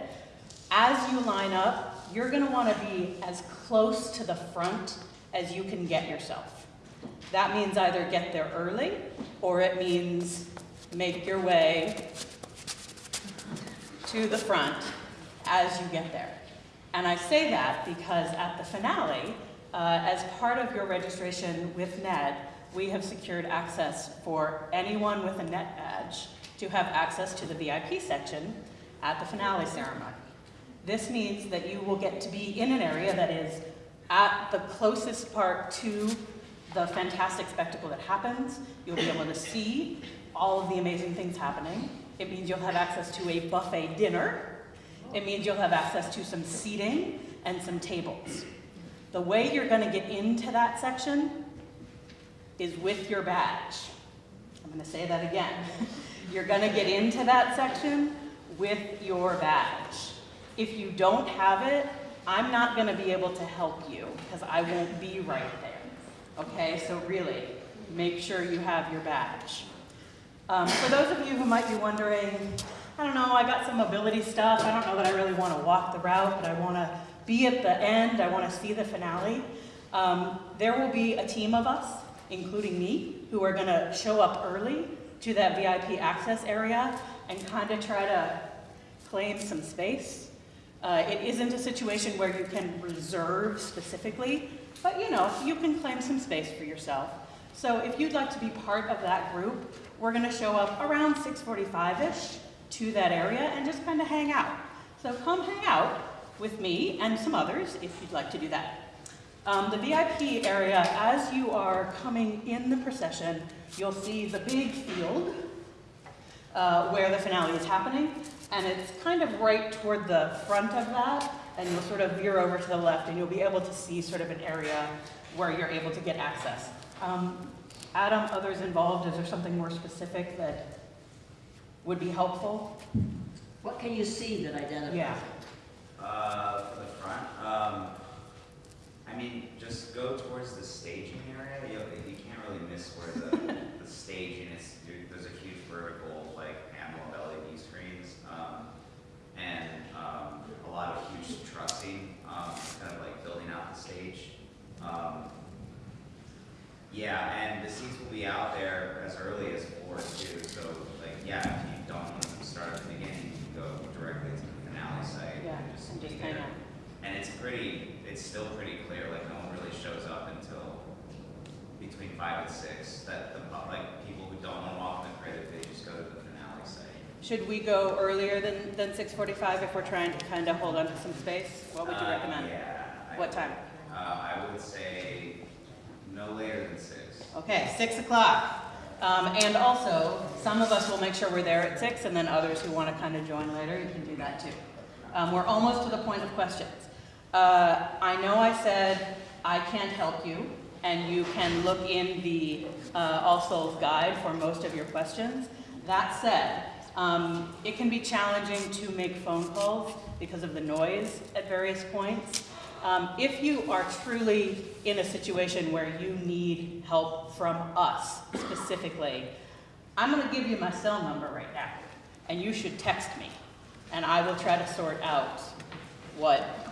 as you line up, you're going to want to be as close to the front as you can get yourself. That means either get there early, or it means make your way to the front as you get there. And I say that because at the finale, uh, as part of your registration with NET, we have secured access for anyone with a NET badge to have access to the VIP section at the finale ceremony. This means that you will get to be in an area that is at the closest part to the fantastic spectacle that happens. You'll be able to see all of the amazing things happening. It means you'll have access to a buffet dinner. It means you'll have access to some seating and some tables. The way you're going to get into that section is with your badge. I'm going to say that again. You're going to get into that section with your badge. If you don't have it, I'm not going to be able to help you because I won't be right there. Okay, so really, make sure you have your badge. Um, for those of you who might be wondering, I don't know, I got some mobility stuff. I don't know that I really want to walk the route, but I want to be at the end. I want to see the finale. Um, there will be a team of us, including me, who are going to show up early to that VIP access area and kind of try to claim some space. Uh, it isn't a situation where you can reserve specifically, but you know, you can claim some space for yourself. So if you'd like to be part of that group, we're going to show up around 6.45ish to that area and just kind of hang out. So come hang out with me and some others if you'd like to do that. Um, the VIP area, as you are coming in the procession, you'll see the big field uh, where the finale is happening, and it's kind of right toward the front of that, and you'll sort of veer over to the left, and you'll be able to see sort of an area where you're able to get access. Um, Adam, others involved, is there something more specific that would be helpful?
What can you see that identifies
Yeah.
it?
Uh, for the front, um, I mean, just go towards the staging area. You, you can't really miss where the, the staging is. There's a huge vertical, like, panel of LED screens, um, and, um, a lot of huge trussing, um, kind of like building out the stage. Yeah, and the seats will be out there as early as four too, so like, yeah, if you don't want to start at the beginning, you can go directly to the finale site
Yeah,
and just
and just
there.
out.
And it's pretty, it's still pretty clear, like no one really shows up until between five and six, that the, like, people who don't want to walk in the credit, they just go to the finale site.
Should we go earlier than, than 6.45 if we're trying to kind of hold on to some space? What would you
Uh,
recommend?
Yeah.
What
would-
time?
Uh, I would say no later than six.
Okay, 6 o'clock. Um, and also, some of us will make sure we're there at 6, and then others who want to kind of join later, you can do that too. Um, we're almost to the point of questions. Uh, I know I said I can't help you, and you can look in the uh, All Souls Guide for most of your questions. That said, um, it can be challenging to make phone calls because of the noise at various points. Um, if you are truly in a situation where you need help from us specifically, I'm going to give you my cell number right now, and you should text me, and I will try to sort out what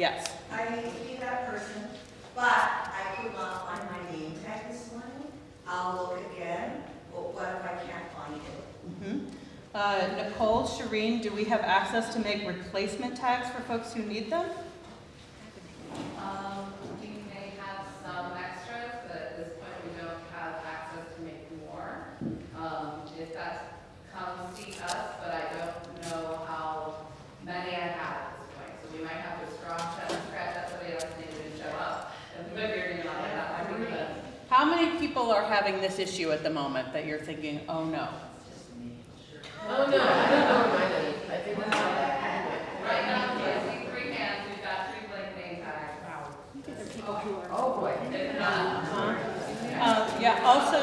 Yes.
I need to be that person, but I could not find my name tag this morning. I'll look again, but what if I can't find it?
Mhm. Uh, Nicole, Shireen, do we have access to make replacement tags for folks who need them?
Um, we may have some extras, but at this point, we don't have access to make more. Um, if that comes, see us, but I don't know how many I have at this point. So we might have to strong check, scratch that somebody else didn't show up. If we figure it out, that might be good.
How many people are having this issue at the moment that you're thinking, oh no?
Oh, no, I don't know where mine. I think that's not
Right now, I see three hands, we've got three blank name tags. Wow.
Oh, boy.
Uh, Yeah, also,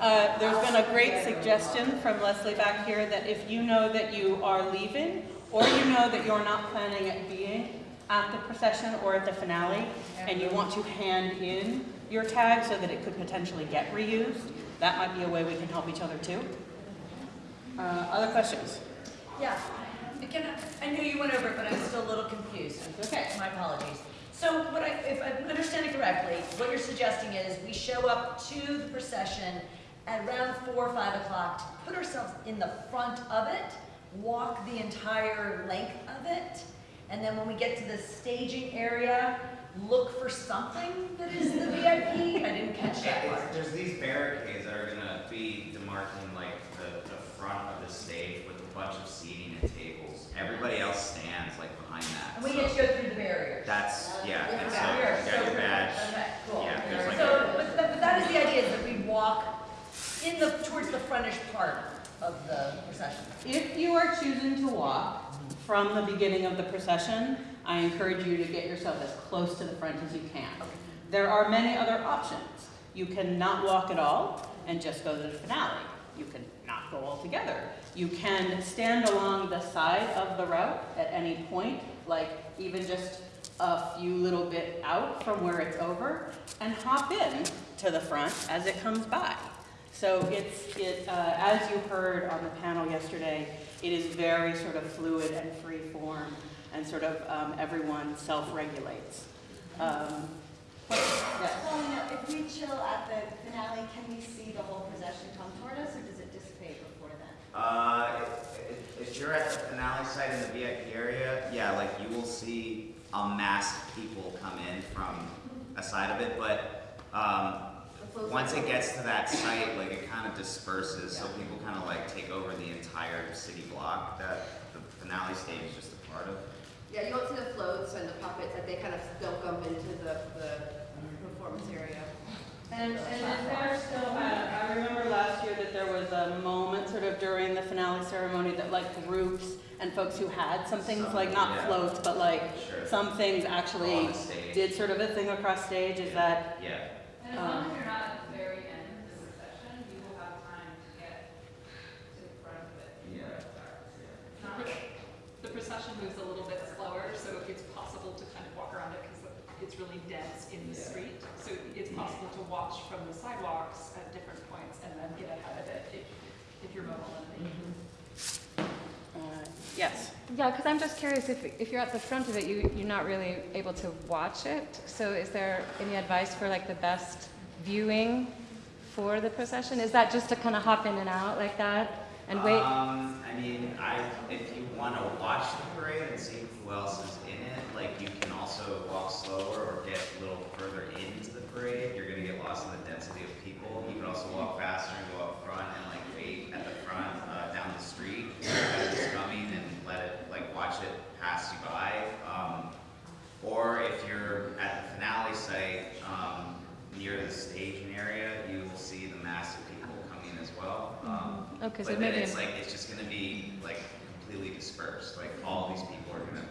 uh, there's been a great suggestion from Leslie back here that if you know that you are leaving, or you know that you're not planning at being at the procession or at the finale, and you want to hand in your tag so that it could potentially get reused, that might be a way we can help each other too. Uh, Other questions?
Yeah, Can I, know you went over it, but I'm still a little confused. Okay. My apologies. So what I, if I'm understanding correctly, what you're suggesting is we show up to the procession at around four or five o'clock to put ourselves in the front of it, walk the entire length of it, and then when we get to the staging area, look for something that is the VIP? I didn't catch that
It's-
part.
There's these barricades that are gonna be demarcating like the, the front of the stage with a bunch of seating and tables. Everybody else stands like behind that.
And we
so
get to go through the barriers.
That's, yeah,
Yeah,
and so
barriers.
you got your badge.
Okay, cool.
Yeah, there's like
So, but, but but that is the idea, is that we walk in the, towards the frontish part of the procession.
If you are choosing to walk from the beginning of the procession, I encourage you to get yourself as close to the front as you can. There are many other options. You can not walk at all and just go to the finale. You can not go altogether. You can stand along the side of the route at any point, like even just a few little bit out from where it's over, and hop in to the front as it comes by. So it's, it, uh, as you heard on the panel yesterday, it is very sort of fluid and free form, and sort of um, everyone self-regulates. Um, yes.
Well, you know, if we chill at the finale, can we see the whole procession come toward us, or does it dissipate before then?
uh, if, if you're at the finale site in the VIP area, yeah, like you will see a mass of people come in from a side of it, but, um, once it gets to that site, like it kind of disperses, so people kind of like take over the entire city block that the finale stage is just a part of.
Yeah, you won't see the floats and the puppets, like they kind of still come into the, the performance area.
And, and is there still, I, I remember last year that there was a moment sort of during the finale ceremony that like groups and folks who had some things,
Some,
like not
yeah.
floats, but like
Sure.
some things actually did sort of a thing across stage, is that?
Yeah.
And as long
um,
as you're not at the very end of the procession, you will have time to get to the front of it.
Yeah.
Not
The procession moves a little bit slower, so it's possible to kind of walk around it because it's really dense in the
Yeah.
street. So it's possible to watch from the sidewalks at different points and then get ahead of it if, if you're mobile enough.
Uh, Yes.
Yeah, because I'm just curious, if, if you're at the front of it, you, you're not really able to watch it. So is there any advice for like the best viewing for the procession? Is that just to kind of hop in and out like that and wait?
Um, I mean, I, if you want to watch the parade and see who else is in it, like you can also walk slower or get a little further into the parade. You're gonna get lost in the density of people. You can also walk faster and go up front and like wait at the front, uh, down the street as it's coming and let it, like, watch it pass you by. Um, or if you're at the finale site, um, near the staging area, you will see the mass of people coming as well. Um,
Mhm. Okay, so
but then
maybe-
it's like, it's just gonna be like completely dispersed, like all these people are gonna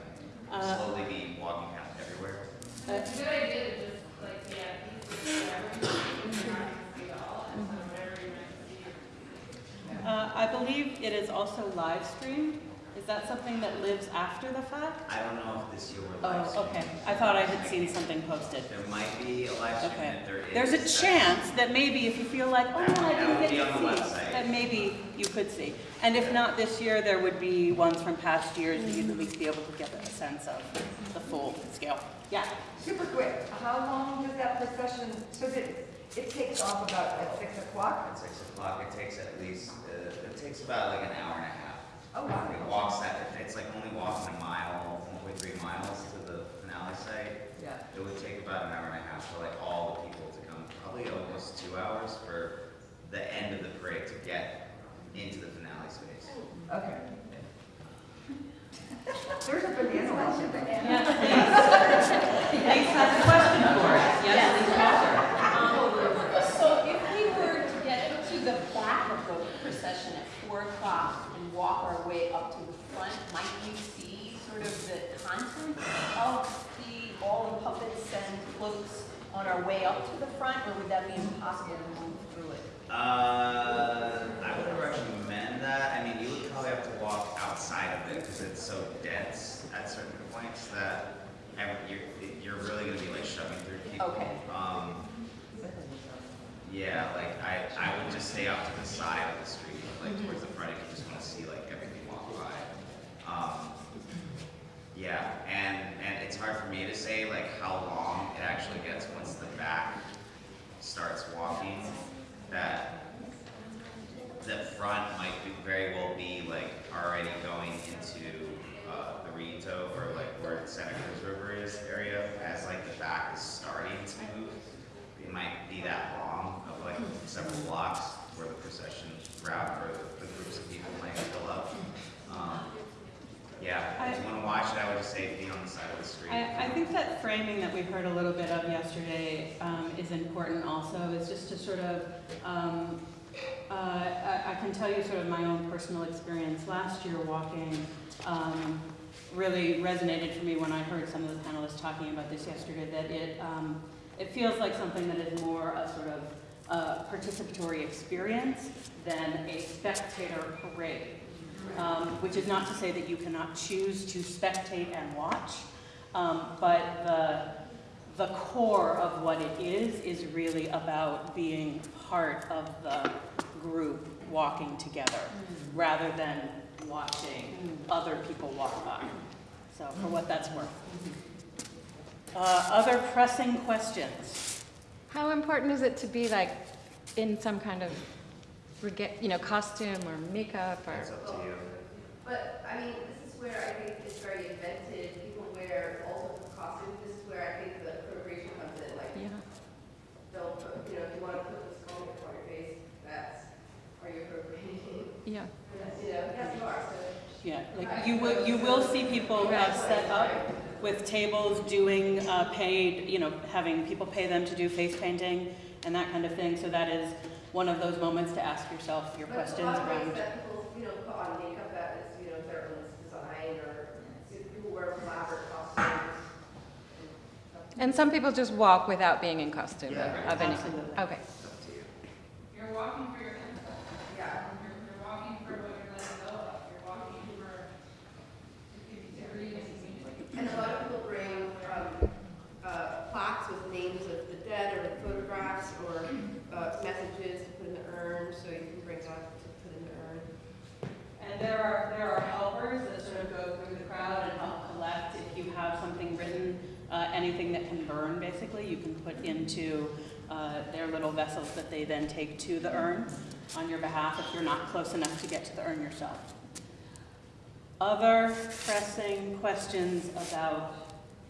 Uh,
slowly be walking out everywhere.
It's a good idea to just like, yeah, these are everything, you can see all, and so whatever you might see.
Uh, I believe it is also live streamed. Is that something that lives after the fact?
I don't know if this year we're live
Oh,
streaming.
okay. I thought I had seen something posted.
There might be a live stream,
Okay.
and if there is.
There's a chance that maybe if you feel like, oh, I
That would- that
didn't
would
get
be on the
to see,
website.
that maybe you could see. And if not this year, there would be ones from past years that you'd at least be able to get a sense of the full scale. Yeah.
Super quick, how long does that procession, so that, it takes off about at six o'clock?
At six o'clock, it takes at least, uh, it takes about like an hour and a half.
Oh, wow.
It walks that, it's like only walking a mile, one point three miles to the finale site.
Yeah.
It would take about an hour and a half for like all the people to come, probably almost two hours for the end of the parade to get into the finale space.
Okay. There's a banana line there.
Lisa has a question for us. Yes, Lisa Walker.
So if we were to get to the back of the procession at four o'clock and walk our way up to the front, might we see sort of the content of the, all the puppets and floats on our way up to the front, or would that be impossible to move through it?
Uh, I would recommend that. I mean, you would probably have to walk outside of it because it's so dense at certain points that you're, you're really gonna be like shoving through people.
Okay.
Um, yeah, like I, I would just stay out to the side of the street, like towards the front if you just wanna see like everything walk by. Um, yeah, and, and it's hard for me to say like how long it actually gets once the back starts walking. That the front might be, very well be like already going into uh, the Rito or like where Santa Cruz River is area as like the back is starting to move. It might be that long of like several blocks where the procession route or the, the groups of people might fill up. Yeah, if you want to watch it, I would just say be on the side of the street.
I, I think that framing that we heard a little bit of yesterday um, is important also, is just to sort of, um, uh, I, I can tell you sort of my own personal experience last year walking um, really resonated for me when I heard some of the panelists talking about this yesterday, that it, um, it feels like something that is more a sort of uh, participatory experience than a spectator parade. Um, which is not to say that you cannot choose to spectate and watch, um, but the, the core of what it is is really about being part of the group walking together rather than watching other people walk by. So for what that's worth. Uh, other pressing questions?
How important is it to be like in some kind of, rega- you know, costume or makeup or?
It's up to you.
But, I mean, this is where I think it's very invented, people wear all sorts of costumes, this is where I think the appropriation comes in, like,
Yeah.
they'll put, you know, if you wanna put this skull on your face, that's, are you appropriating?
Yeah.
You know, yes, you are, so.
Yeah, like you will, you will see people uh, set up with tables doing uh, paid, you know, having people pay them to do face painting and that kind of thing. So that is one of those moments to ask yourself your
But
questions
a lot of
around.
that people, you know, put on makeup that is, you know, their own design, or people wear elaborate costumes.
And some people just walk without being in costume
Yeah,
of any.
absolutely.
Okay.
You're walking for your mental. Yeah. You're, you're walking for what you're letting go of. You're walking for, it could be.
And a lot of people bring, um, uh, plaques with names of the dead or the photographs or urn, so you can bring that to put in the urn.
And there are, there are helpers that sort of go through the crowd and help collect. If you have something written, uh, anything that can you can put into uh, their little vessels that they then take to the urn on your behalf if you're not close enough to get to the urn yourself. Other pressing questions about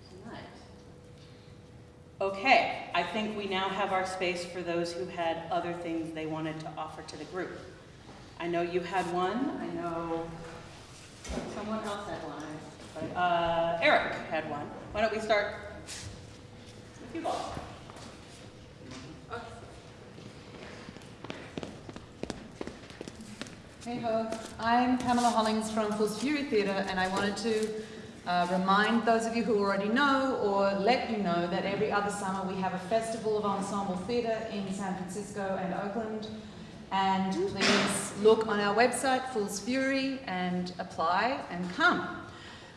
tonight? Okay, I think we now have our space for those who had other things they wanted to offer to the group. I know you had one, I know someone else had one, but, uh, Eric had one. Why don't we start
Hey I'm Pamela Hollings from Fool's Fury Theatre and I wanted to uh, remind those of you who already know or let you know that every other summer we have a festival of ensemble theatre in San Francisco and Oakland and please look on our website Fool's Fury and apply and come.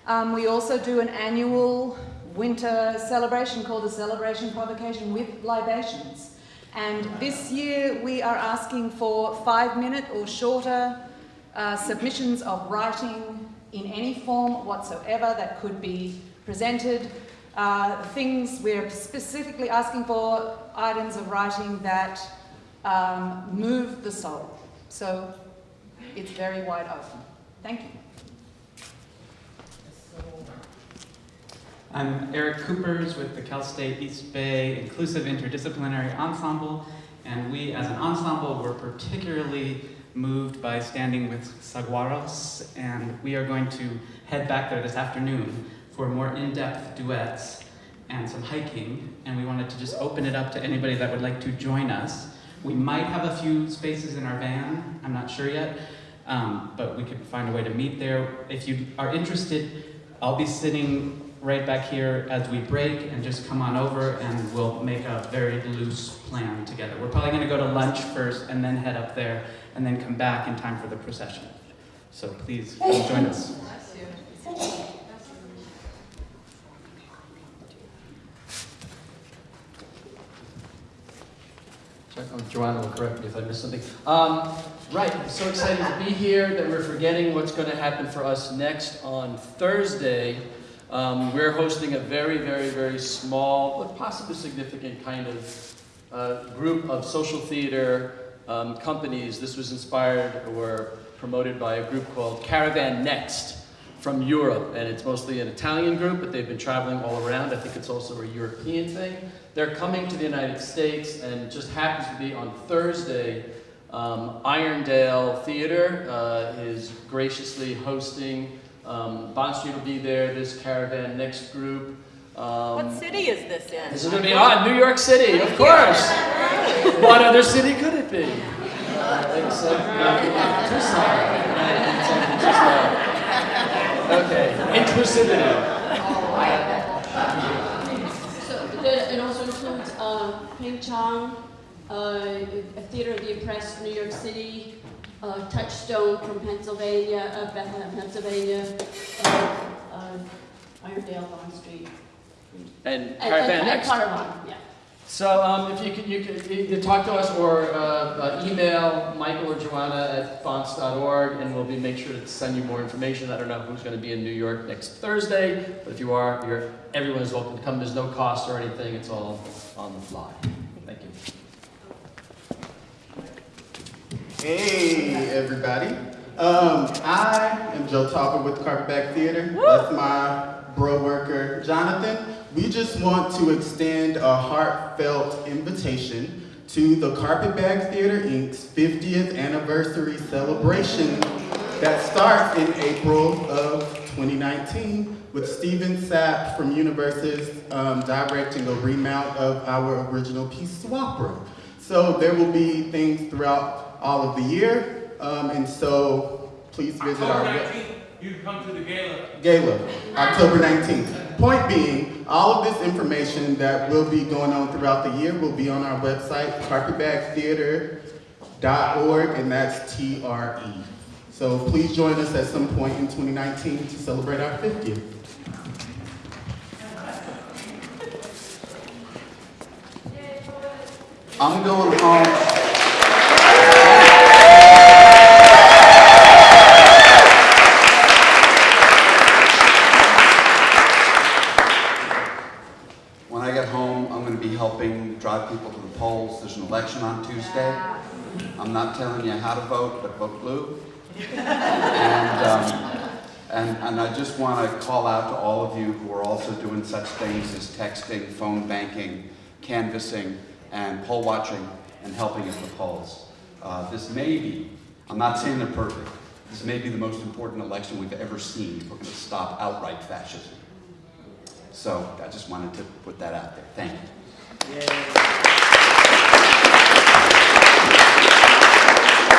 Um, we also do an annual winter celebration called the Celebration Provocation with libations. And this year we are asking for five minute or shorter uh, submissions of writing in any form whatsoever that could be presented. Uh, things we're specifically asking for items of writing that um, move the soul. So it's very wide open. Thank you.
I'm Eric Kupers with the Cal State East Bay Inclusive Interdisciplinary Ensemble, and we as an ensemble were particularly moved by standing with Saguaros, and we are going to head back there this afternoon for more in-depth duets and some hiking, and we wanted to just open it up to anybody that would like to join us. We might have a few spaces in our van, I'm not sure yet, um, but we could find a way to meet there. If you are interested, I'll be sitting right back here as we break and just come on over and we'll make a very loose plan together. We're probably gonna go to lunch first and then head up there and then come back in time for the procession. So please join us.
On Joanna will correct me if I missed something. Um, right, so excited to be here that we're forgetting what's going to happen for us next on Thursday. Um, we're hosting a very, very, very small, but possibly significant kind of uh, group of social theater um, companies. This was inspired or promoted by a group called Caravan Next from Europe, and it's mostly an Italian group, but they've been traveling all around. I think it's also a European thing. They're coming to the United States, and it just happens to be on Thursday. Um, Irondale Theater uh, is graciously hosting. Um, Bond Street will be there. This Caravan Next group. Um,
What city is this in?
This is going to be on New York City, of course. what other city could it be? Uh, except uh, Tucson. San Francisco. Okay, inclusivity.
So it also includes uh, Ping Chong, uh, a Theater of the Oppressed, New York City, uh, Touchstone from Pennsylvania, uh, Bethlehem, Pennsylvania, uh, uh, Irondale, Bond Street.
And
And-
Caravan
and- and
Next.
Caravan, yeah.
So um, if you could, you could either talk to us or uh, uh, email Michael or Joanna at bondst.org and we'll be make sure to send you more information. I don't know who's going to be in New York next Thursday, but if you are, you're, everyone is welcome to come. There's no cost or anything. It's all on the fly. Thank you.
Hey, everybody. Um, I am Joe Topper with Carpetbag Theater. That's my bro worker, Jonathan. We just want to extend a heartfelt invitation to the Carpetbag Theater Inc.'s 50th anniversary celebration that starts in April of 2019 with Steven Sapp from Universes um, directing a remount of our original piece, Swap Room. So there will be things throughout all of the year, um, and so please visit our
October
web-
19th, you can come to the gala.
Gala, October 19th. Point being, all of this information that will be going on throughout the year will be on our website, carpetbagtheater.org, and that's T-R-E. So please join us at some point in 2019 to celebrate our 50th. I'm going home.
Day. I'm not telling you how to vote, but vote blue. And, um, and, and I just want to call out to all of you who are also doing such things as texting, phone banking, canvassing, and poll watching, and helping at the polls. Uh, this may be, I'm not saying they're perfect, this may be the most important election we've ever seen if we're going to stop outright fascism. So I just wanted to put that out there. Thank you.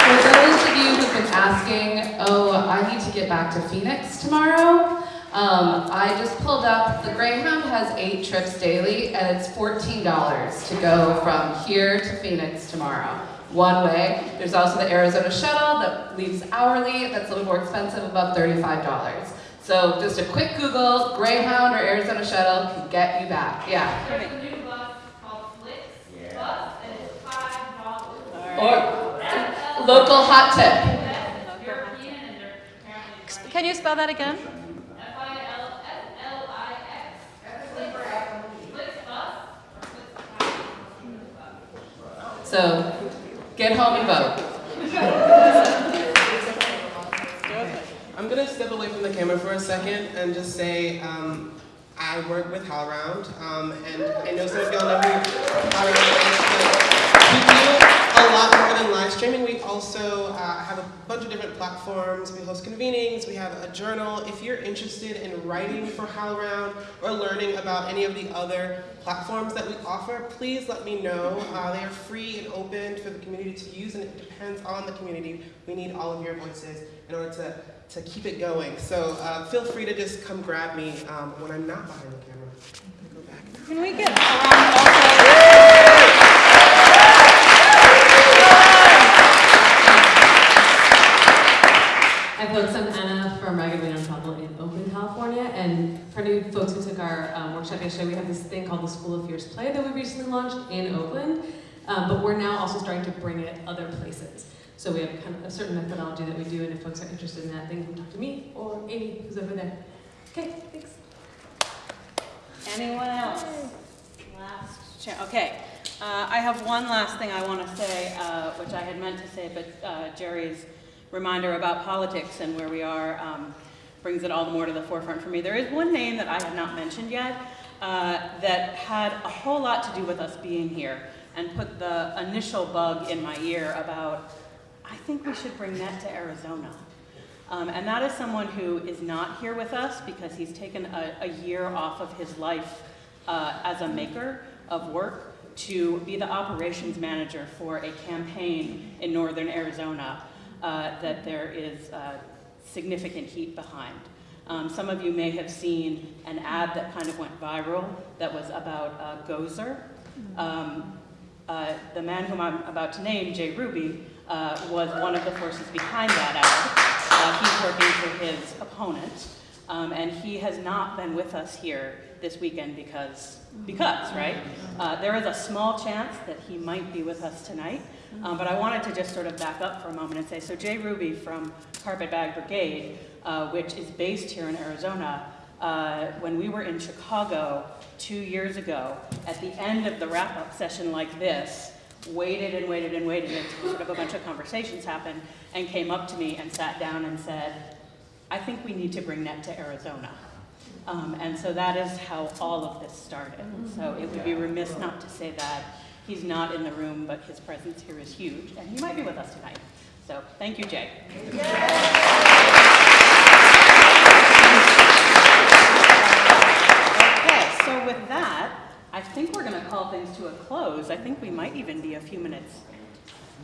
For those of you who've been asking, oh, I need to get back to Phoenix tomorrow, um, I just pulled up, the Greyhound has eight trips daily, and it's $14 to go from here to Phoenix tomorrow, one way. There's also the Arizona shuttle that leaves hourly, that's a little more expensive, about $35. So just a quick Google, Greyhound or Arizona shuttle can get you back, yeah.
There's a new bus called Flix Bus, and it's five dollars.
Or local hot tip.
European, and they're apparently.
Can you spell that again?
F I L F L I X. Flix Bus, or Flix Bus.
So get home and vote.
I'm gonna step away from the camera for a second and just say, um, I work with HowlRound, um, and I know some of y'all know who HowlRound is, but we do a lot more than live streaming. We also uh, have a bunch of different platforms. We host convenings, we have a journal. If you're interested in writing for HowlRound or learning about any of the other platforms that we offer, please let me know. Uh, they are free and open for the community to use, and it depends on the community. We need all of your voices in order to, to keep it going. So uh, feel free to just come grab me um, when I'm not behind the camera. Go back.
Can we get a round
Hi folks, I'm Anna from Ragged Wing Ensemble in Oakland, California, and for any folks who took our um, workshop yesterday, we have this thing called the School of Fierce Play that we recently launched in Oakland, um, but we're now also starting to bring it other places. So we have kind of a certain methodology that we do, and if folks are interested in that, they can talk to me or Amy, who's over there. Okay, thanks.
Anyone else? Last chance. Okay. Uh, I have one last thing I want to say, uh, which I had meant to say, but uh, Jerry's reminder about politics and where we are um, brings it all the more to the forefront for me. There is one name that I have not mentioned yet uh, that had a whole lot to do with us being here and put the initial bug in my ear about, I think we should bring that to Arizona. Um, and that is someone who is not here with us because he's taken a, a year off of his life uh, as a maker of work to be the operations manager for a campaign in northern Arizona uh, that there is uh, significant heat behind. Um, some of you may have seen an ad that kind of went viral that was about uh, Gosar. Um, uh, the man whom I'm about to name, Jay Ruby, uh, was one of the forces behind that ad. Uh, he's working for his opponent, um, and he has not been with us here this weekend because, because, right? Uh, there is a small chance that he might be with us tonight, um, but I wanted to just sort of back up for a moment and say, so Jay Ruby from Carpetbag Brigade, uh, which is based here in Arizona, uh, when we were in Chicago two years ago, at the end of the wrap-up session like this, waited and waited and waited until sort of a bunch of conversations happened, and came up to me and sat down and said, I think we need to bring NET to Arizona. Um, and so that is how all of this started. So it would be remiss not to say that. He's not in the room, but his presence here is huge, and he might be with us tonight. So thank you, Jay. Okay, so with that, I think we're going to call things to a close. I think we might even be a few minutes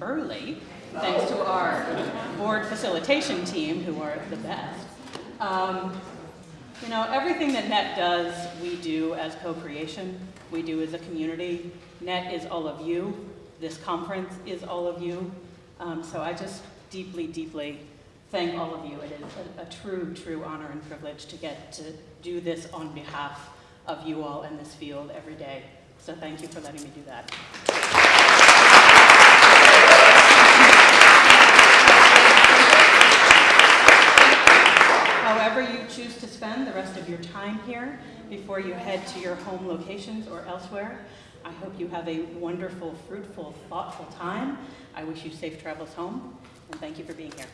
early, thanks to our board facilitation team, who are the best. Um, you know, everything that NET does, we do as co-creation. We do as a community. NET is all of you. This conference is all of you. Um, so I just deeply, deeply thank all of you. It is a, a true, true honor and privilege to get to do this on behalf of you all in this field every day. So thank you for letting me do that. However you choose to spend the rest of your time here before you head to your home locations or elsewhere. I hope you have a wonderful, fruitful, thoughtful time. I wish you safe travels home, and thank you for being here.